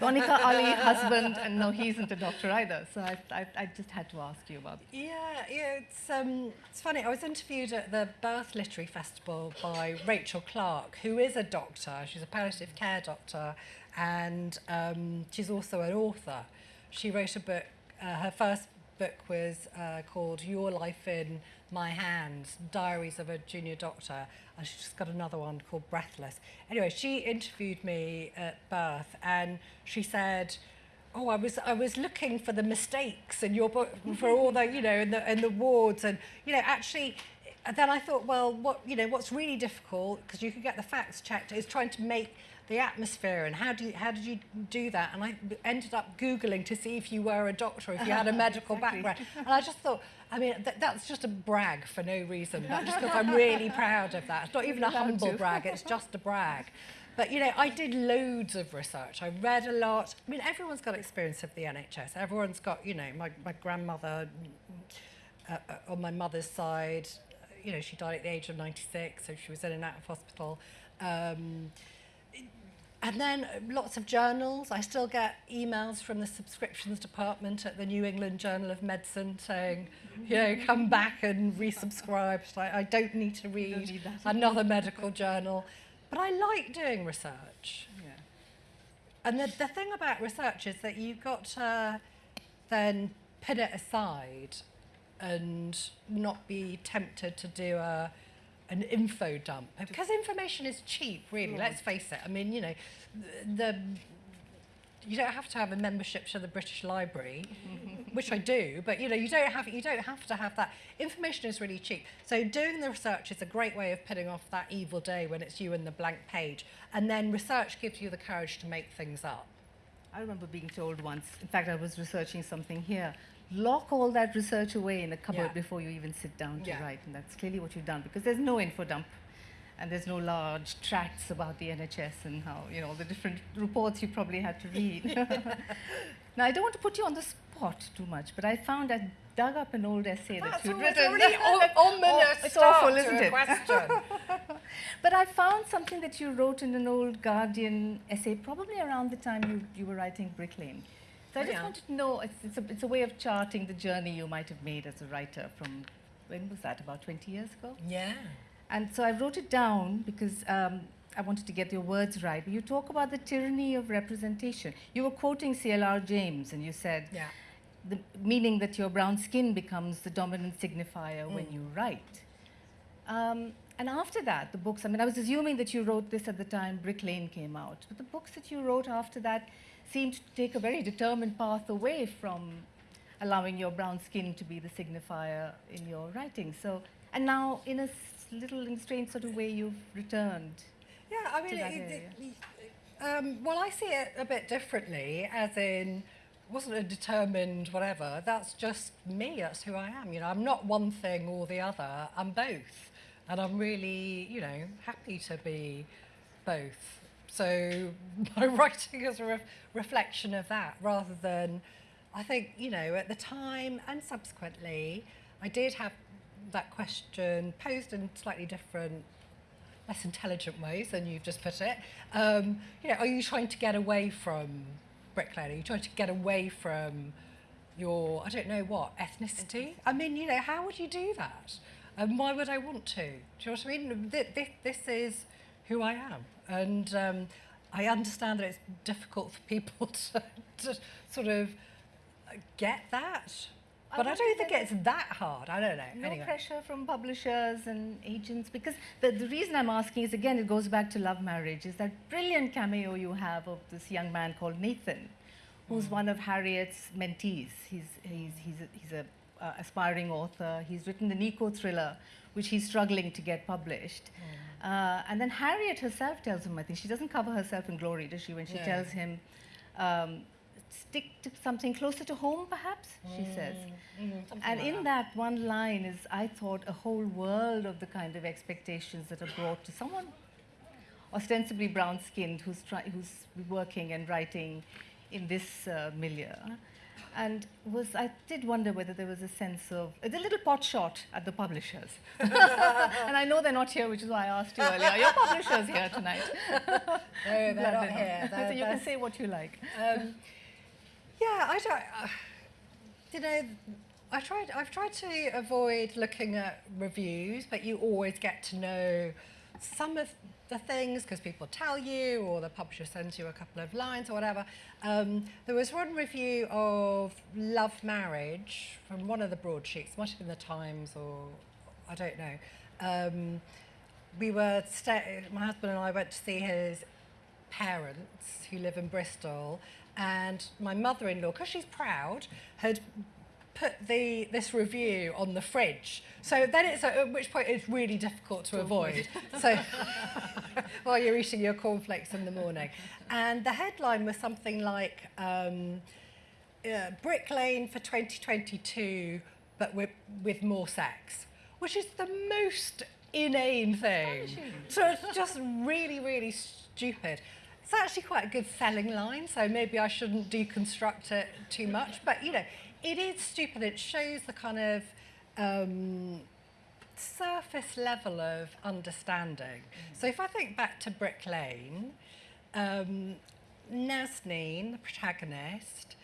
Monica Ali, husband, and no, he isn't a doctor either. So I, I, I just had to ask you about Yeah, yeah, it's um, it's funny. I was interviewed at the Bath Literary Festival by Rachel Clarke, who is a doctor. She's a palliative care doctor, and um, she's also an author. She wrote a book. Uh, her first book was uh, called Your Life in My Hands: Diaries of a Junior Doctor, and she's just got another one called Breathless. Anyway, she interviewed me at Bath, and she said oh, I was I was looking for the mistakes in your book for all the you know in the in the wards and you know actually. Uh, then I thought, well, what you know, what's really difficult because you can get the facts checked is trying to make the atmosphere and how do you, how did you do that? And I ended up googling to see if you were a doctor, if you had a medical Exactly. background, and I just thought, I mean, th- that's just a brag for no reason, but just because I'm really proud of that. It's not even a humble brag; it's just a brag. But you know, I did loads of research. I read a lot. I mean, everyone's got experience of the NHS. Everyone's got, you know, my, my grandmother uh, uh, on my mother's side, you know, she died at the age of 96, so she was in and out of hospital. Um, and then uh, lots of journals. I still get emails from the subscriptions department at the New England Journal of Medicine saying, you know, come back and resubscribe. So I, I don't need to read need another medical journal. But I like doing research. Yeah. And the, the thing about research is that you've got to then put it aside and not be tempted to do a, an info dump. Because information is cheap, really, Yeah. let's face it. I mean, you know, the, the you don't have to have a membership to the British Library, which I do, but you know, you don't have you don't have to have that. Information is really cheap. So doing the research is a great way of putting off that evil day when it's you and the blank page. And then research gives you the courage to make things up. I remember being told once, in fact, I was researching something here, lock all that research away in a cupboard Yeah. before you even sit down to Yeah. write. And that's clearly what you've done because there's no info dump and there's no large tracts about the NHS and how, you know, the different reports you probably had to read. now, I don't want to put you on the spot too much, but I found I dug up an old essay that you'd written. really ominous it's awful, isn't it? question. but I found something that you wrote in an old Guardian essay, probably around the time you, you were writing Brick Lane. So I just yeah. wanted to know, it's, it's, a, it's a way of charting the journey you might have made as a writer from, when was that, about 20 years ago? Yeah. And so I wrote it down because um, I wanted to get your words right. You talk about the tyranny of representation. You were quoting C.L.R. James, and you said, Yeah. the, meaning that your brown skin becomes the dominant signifier when Mm. you write. Um, and after that, the books, I mean, I was assuming that you wrote this at the time Brick Lane came out, but the books that you wrote after that seemed to take a very determined path away from allowing your brown skin to be the signifier in your writing. So, and now, in a little in strange sort of way, you've returned. Yeah, I mean, it, it, um, well, I see it a bit differently, as in wasn't a determined whatever. That's just me. That's who I am. You know, I'm not one thing or the other. I'm both, and I'm really, you know, happy to be both. So my writing is a ref reflection of that, rather than, I think, you know, at the time and subsequently, I did have that question posed in slightly different less intelligent ways than you've just put it. Um, you know, are you trying to get away from Brick Lane? Are you trying to get away from your, I don't know what, ethnicity? I mean, you know, how would you do that? And why would I want to? Do you know what I mean? This, this is who I am. And um, I understand that it's difficult for people to, to sort of get that. But I, don't think it's that hard. I don't know. No anyway. pressure from publishers and agents because the, the reason I'm asking is again, it goes back to love marriage, is that brilliant cameo you have of this young man called Nathan, who's Mm. one of Harriet's mentees. He's, he's, he's a, he's a uh, aspiring author. He's written the Nico thriller, which he's struggling to get published. Mm. Uh, and then Harriet herself tells him, I think she doesn't cover herself in glory, does she? When she No. tells him, um, stick to something closer to home, perhaps, she says. Mm, And like in that. that one line is, I thought, a whole world of the kind of expectations that are brought to someone ostensibly brown-skinned who's, try, who's working and writing in this uh, milieu. And was I did wonder whether there was a sense of it's a little pot shot at the publishers. and I know they're not here, which is why I asked you earlier. Are your publishers here tonight? No, they're Glad not here. so They're- you can say what you like. Um, yeah, I don't. Uh, you know, I tried. I've tried to avoid looking at reviews, but you always get to know some of the things because people tell you, or the publisher sends you a couple of lines or whatever. Um, there was one review of Love Marriage from one of the broadsheets, might have been the Times or I don't know. Um, we were my husband and I went to see his parents who live in Bristol, and my mother-in-law, because she's proud, had put the this review on the fridge. So then it's at which point it's really difficult to, avoid. so while you're eating your cornflakes in the morning, and the headline was something like. Um, uh, Brick Lane for 2022, but with, with more sex, which is the most inane thing. So it's just really, really stupid. It's actually quite a good selling line, so maybe I shouldn't deconstruct it too much. But you know, it is stupid. It shows the kind of um, surface level of understanding. So if I think back to Brick Lane, um, Nazneen, the protagonist,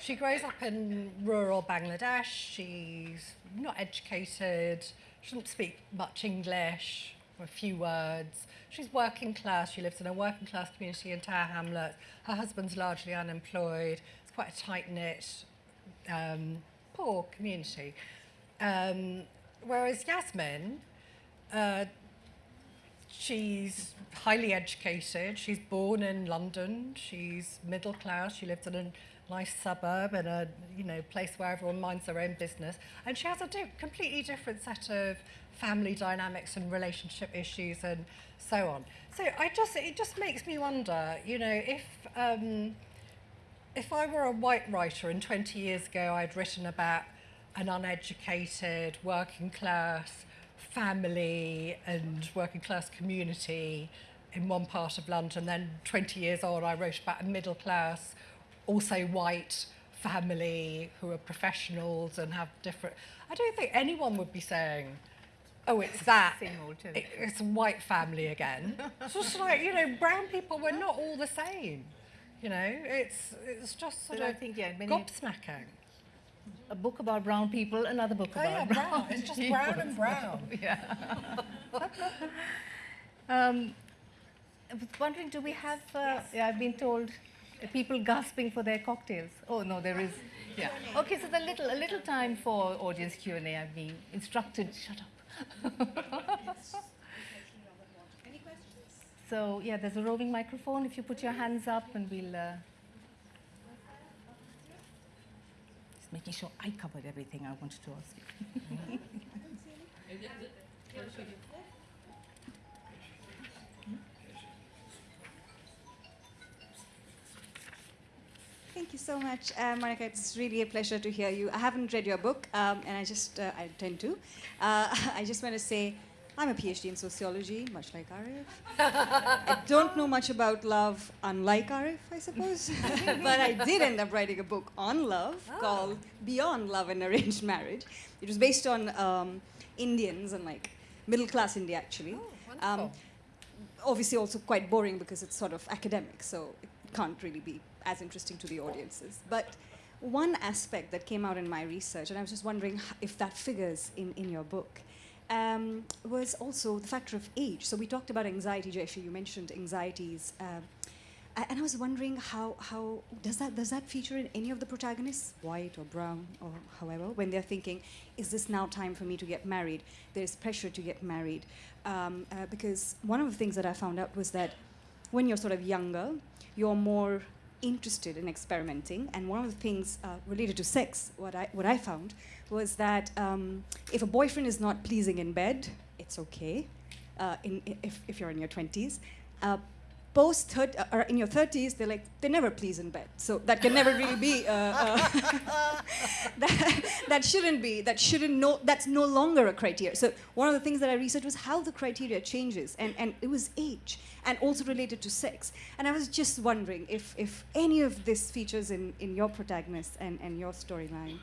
she grows up in rural Bangladesh. She's not educated. She doesn't speak much English, a few words. She's working class. She lives in a working class community in Tower Hamlets. Her husband's largely unemployed. It's quite a tight knit, um, poor community. Um, whereas Yasmin, uh, she's highly educated. She's born in London. She's middle class. She lives in a nice suburb in a you know place where everyone minds their own business, and she has a di- completely different set of family dynamics and relationship issues and so on. So I just it just makes me wonder, you know, if. Um, if I were a white writer and 20 years ago I'd written about an uneducated, working class family and working class community in one part of London, then 20 years on I wrote about a middle class, also white family who are professionals and have different. I don't think anyone would be saying, oh, it's that. It- it's a white family again. it's just like, you know, brown people, we're not all the same. You know, it's it's just sort But I think, yeah, many- gobsmacking. A book about brown people, another book Oh, about yeah, brown. brown. It's just brown and brown. yeah. um, I was wondering, do we have? Uh, yeah, I've been told uh, people gasping for their cocktails. Oh no, there is. Yeah. Okay, so the little a little time for audience Q and A. I've been instructed. Shut up. So yeah, there's a roving microphone. If you put your hands up, and we'll. Uh, just making sure I covered everything I wanted to ask you. Thank you so much, uh, Monica. It's really a pleasure to hear you. I haven't read your book, um, and I just uh, I intend to. Uh, I just want to say I'm a PhD in sociology, much like Arif. I don't know much about love, unlike Arif, I suppose. but I did end up writing a book on love called Beyond Love and Arranged Marriage. It was based on um, Indians and like middle class India, actually. Um, obviously, also quite boring because it's sort of academic, so it can't really be as interesting to the audiences. But one aspect that came out in my research, and I was just wondering if that figures in, in your book, um, was also the factor of age. So we talked about anxiety, Jayshree, you mentioned anxieties. A- and I was wondering how, how does that does that feature in any of the protagonists, white or brown or however, when they're thinking, is this now time for me to get married? There's pressure to get married um, uh, because one of the things that I found out was that when you're sort of younger, you're more interested in experimenting. And one of the things uh, related to sex, what I, what I found, was that um, if a boyfriend is not pleasing in bed, it's okay. Uh, in, if, if you're in your 20s. Uh, post third, uh, or in your 30s, they're like, they never please in bed. So that can never really be, uh, uh, that, that shouldn't be, that shouldn't no, that's no longer a criteria. So one of the things that I researched was how the criteria changes, and, and it was age, and also related to sex. And I was just wondering if, if any of this features in, in your protagonist and, and your storyline.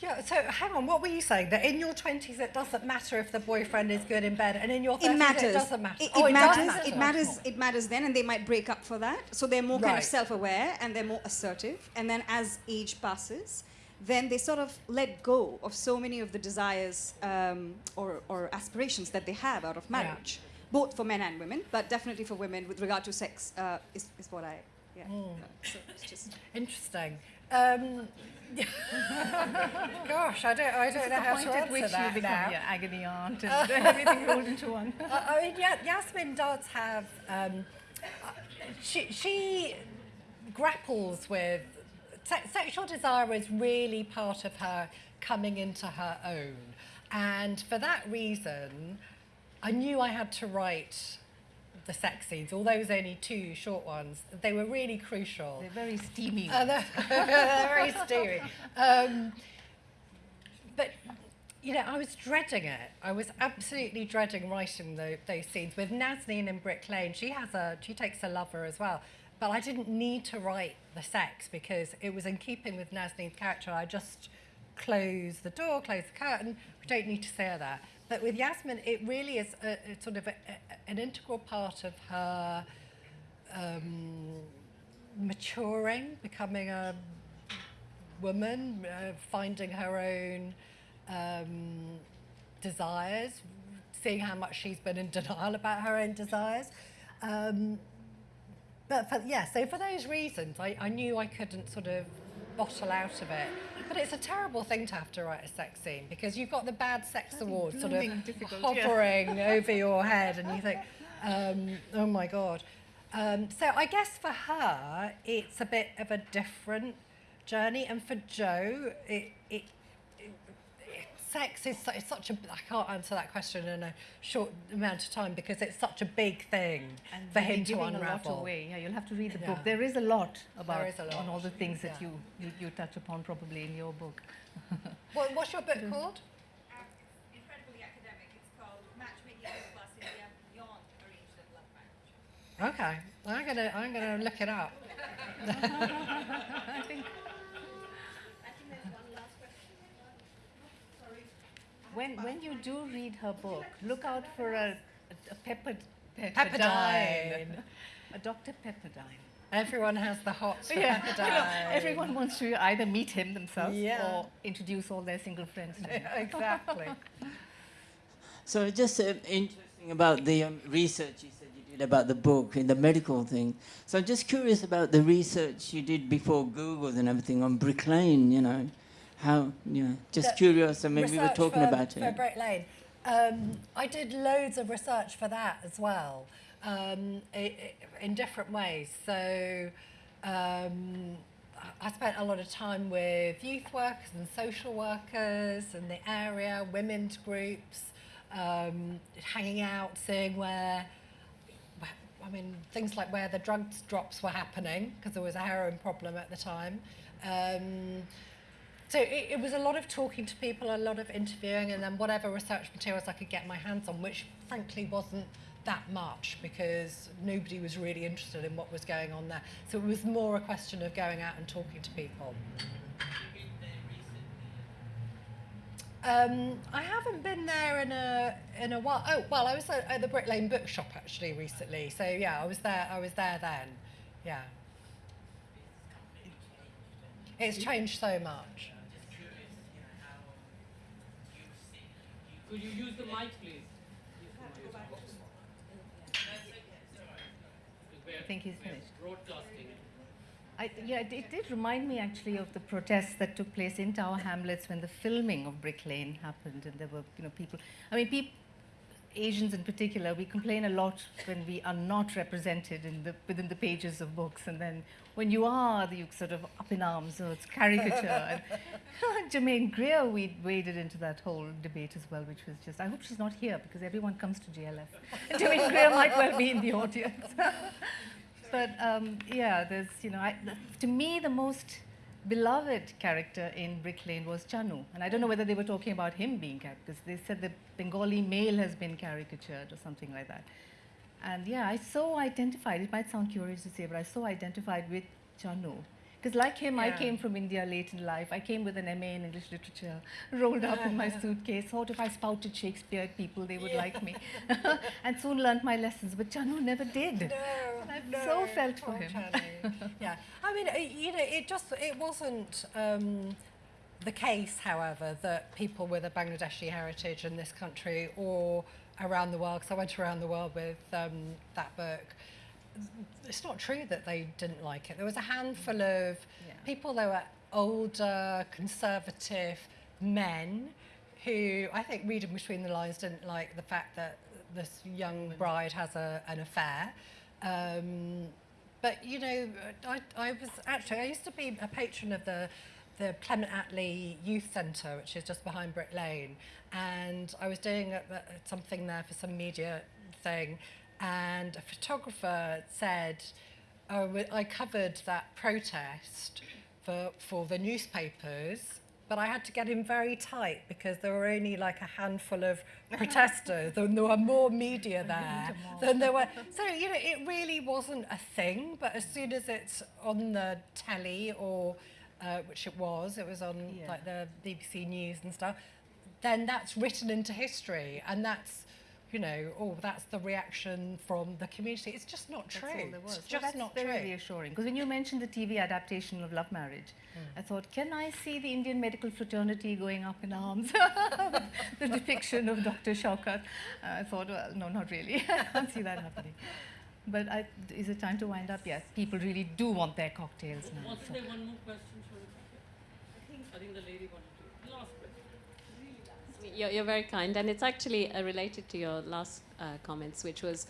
Yeah, so hang on, what were you saying? That in your 20s it doesn't matter if the boyfriend is good in bed, and in your 30s It matters. it doesn't matter? It, oh, it it matters. matter. It matters. It matters then, and they might break up for that. So they're more kind of self-aware and they're more assertive. And then as age passes, then they sort of let go of so many of the desires um, or, or aspirations that they have out of Yeah. marriage, both for men and women, but definitely for women with regard to sex uh, is, is what I. Yeah. Mm. So it's just Interesting. Um, gosh, I don't, I don't know how to answer which you that become now. your agony aunt and everything rolled into one. I I mean, yeah, Yasmin does have. Um, uh, she, she grapples with se- sexual desire is really part of her coming into her own, and for that reason, I knew I had to write the sex scenes. Although it was only two short ones, they were really crucial. They're very steamy. Uh, they're, they're very steamy. Um, but you know, I was dreading it. I was absolutely dreading writing tho- those scenes with Nazneen in Brick Lane. She has a, she takes a lover as well. But I didn't need to write the sex because it was in keeping with Nazneen's character. I just close the door, close the curtain. We don't need to say that. But with Yasmin, it really is a, a sort of a, a, an integral part of her um, maturing, becoming a woman, uh, finding her own um, desires, seeing how much she's been in denial about her own desires. Um, but for, yeah, so for those reasons, I, I knew I couldn't sort of bottle out of it. But it's a terrible thing to have to write a sex scene because you've got the bad sex award sort of difficult, yeah. hovering over your head, and you think, um, oh my god. Um, so I guess for her, it's a bit of a different journey, and for Joe, it, it, sex is su- it's such a. I can't answer that question in a short amount of time because it's such a big thing for him to giving a lot unravel. away. Yeah, you'll have to read the Yeah. book. There is a lot about is a lot. on all the things that Yeah. you, you you touch upon probably in your book. What, what's your book called? incredibly academic. It's called Matchmaking Plus India Beyond Arranged and Love Marriage. Okay, I'm gonna I'm gonna look it up. when when you do read her book, look out for a, a pepper, Pepperdine. a Dr. Pepperdine. Everyone has the hots for Yeah, Pepperdine. you know, everyone wants to either meet him themselves Yeah. or introduce all their single friends to him. exactly. So just uh, interesting about the um, research you said you did about the book and the medical thing. So I'm just curious about the research you did before Google and everything on Brick Lane. You know, how yeah, just curious. And maybe we were talking for, about for it. Brick Lane. Um, I did loads of research for that as well, um, i- i- in different ways. So um, I- spent a lot of time with youth workers and social workers in the area, women's groups, um, hanging out, seeing where. where- I mean, things like where the drugs drops were happening, because there was a heroin problem at the time. So it, it was a lot of talking to people, a lot of interviewing, and then whatever research materials I could get my hands on, which frankly wasn't that much because nobody was really interested in what was going on there. So it was more a question of going out and talking to people. Um, I haven't been there in a in a while. Oh well, I was at, at the Brick Lane Bookshop actually recently. So yeah, I was there. I was there then. Yeah. It's changed so much. Could you use the mic, please? I think he's finished. Broadcasting. I, yeah, it, it did remind me actually of the protests that took place in Tower Hamlets when the filming of Brick Lane happened, and there were, you know, people. I mean, people, Asians in particular, we complain a lot when we are not represented in the, within the pages of books, and then when you are, you sort of up in arms, so it's caricature. and Germaine Greer we waded into that whole debate as well, which was just, I hope she's not here because everyone comes to JLF. Germaine Greer might well be in the audience. but um, yeah, there's, you know, I, to me, the most beloved character in Brick Lane was Chanu. And I don't know whether they were talking about him being because they said the Bengali male has been caricatured or something like that. And yeah, I so identified, it might sound curious to say, but I so identified with Chanu. Because like him, I came from India late in life. I came with an MA in English literature, rolled up in my suitcase, thought if I spouted Shakespeare at people, they would like me. and soon learned my lessons, but Chanu never did. No, I no, so felt for him. Yeah, I mean, it, you know, it just it wasn't um, the case, however, that people with a Bangladeshi heritage in this country or around the world, because I went around the world with um, that book. It's not true that they didn't like it. There was a handful of people that were older, conservative men who I think reading between the lines didn't like the fact that this young bride has a, an affair. Um, but you know, I, I was actually I used to be a patron of the the Clement Attlee Youth Centre, which is just behind Brick Lane, and I was doing a, a- something there for some media thing, and a photographer said, oh, I covered that protest for for the newspapers. But I had to get in very tight because there were only like a handful of protesters, and there were more media there than there were. So, you know, it really wasn't a thing, but as soon as it's on the telly or, uh, which it was, it was on Yeah. like the BBC News and stuff, then that's written into history and that's, you know, oh, that's the reaction from the community. It's just not true. That's was. It's Well, just that's not very true. reassuring. Because when you mentioned the TV adaptation of Love Marriage, I thought, can I see the Indian medical fraternity going up in arms? the depiction of Dr. Shaokat. Uh, I thought, well, no, not really. I can't see that happening. But I, is it time to wind up? Yes, people really do want their cocktails now. Wasn't so- there one more question, Shorika? I think, I think the lady wanted to. Last question. You're, you're very kind, and it's actually uh, related to your last uh, comments, which was,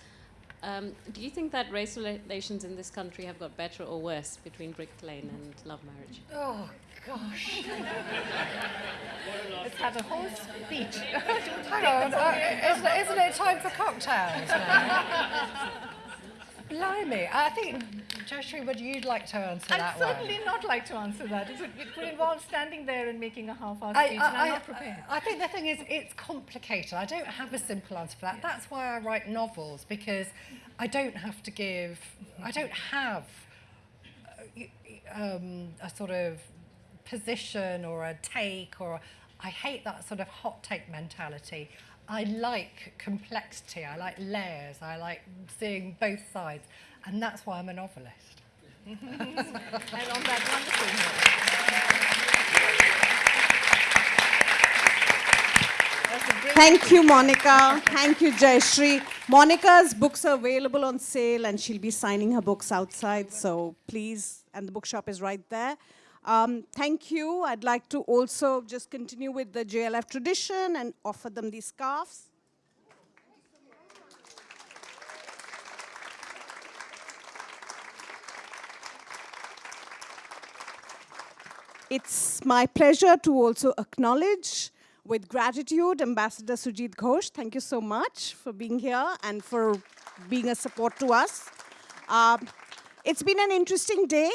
um, do you think that race relations in this country have got better or worse between Brick Lane and love marriage? Oh, gosh. Let's have a whole speech. Hang on, uh, isn't, it- isn't it time for cocktails now? Blimey, I think, Joshua, would you like to answer I'd that one? certainly not like to answer that. It would, it would involve standing there and making a half-assed I, speech, and I'm I, not prepared. I, I think the thing is, it's complicated. I don't have a simple answer for that. That's why I write novels because I don't have to give. I don't have uh, um, a sort of position or a take or. I hate that sort of hot take mentality. I like complexity. I like layers. I like seeing both sides, and that's why I'm a novelist. and on that wonderful note. That's a great Thank you, Monica. Thank you, Jayshree. Monica's books are available on sale, and she'll be signing her books outside. So please, and the bookshop is right there. Um, thank you. I'd like to also just continue with the JLF tradition and offer them these scarves. It's my pleasure to also acknowledge with gratitude Ambassador Sujit Ghosh. Thank you so much for being here and for being a support to us. Um, it's been an interesting day,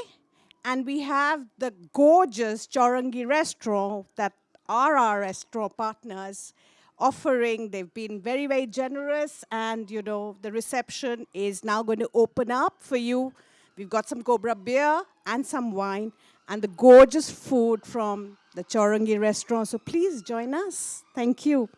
and we have the gorgeous Chourangi restaurant that are our restaurant partners offering. They've been very, very generous, and you know the reception is now going to open up for you. We've got some Cobra beer and some wine, and the gorgeous food from the Chourangi restaurant. So please join us. Thank you.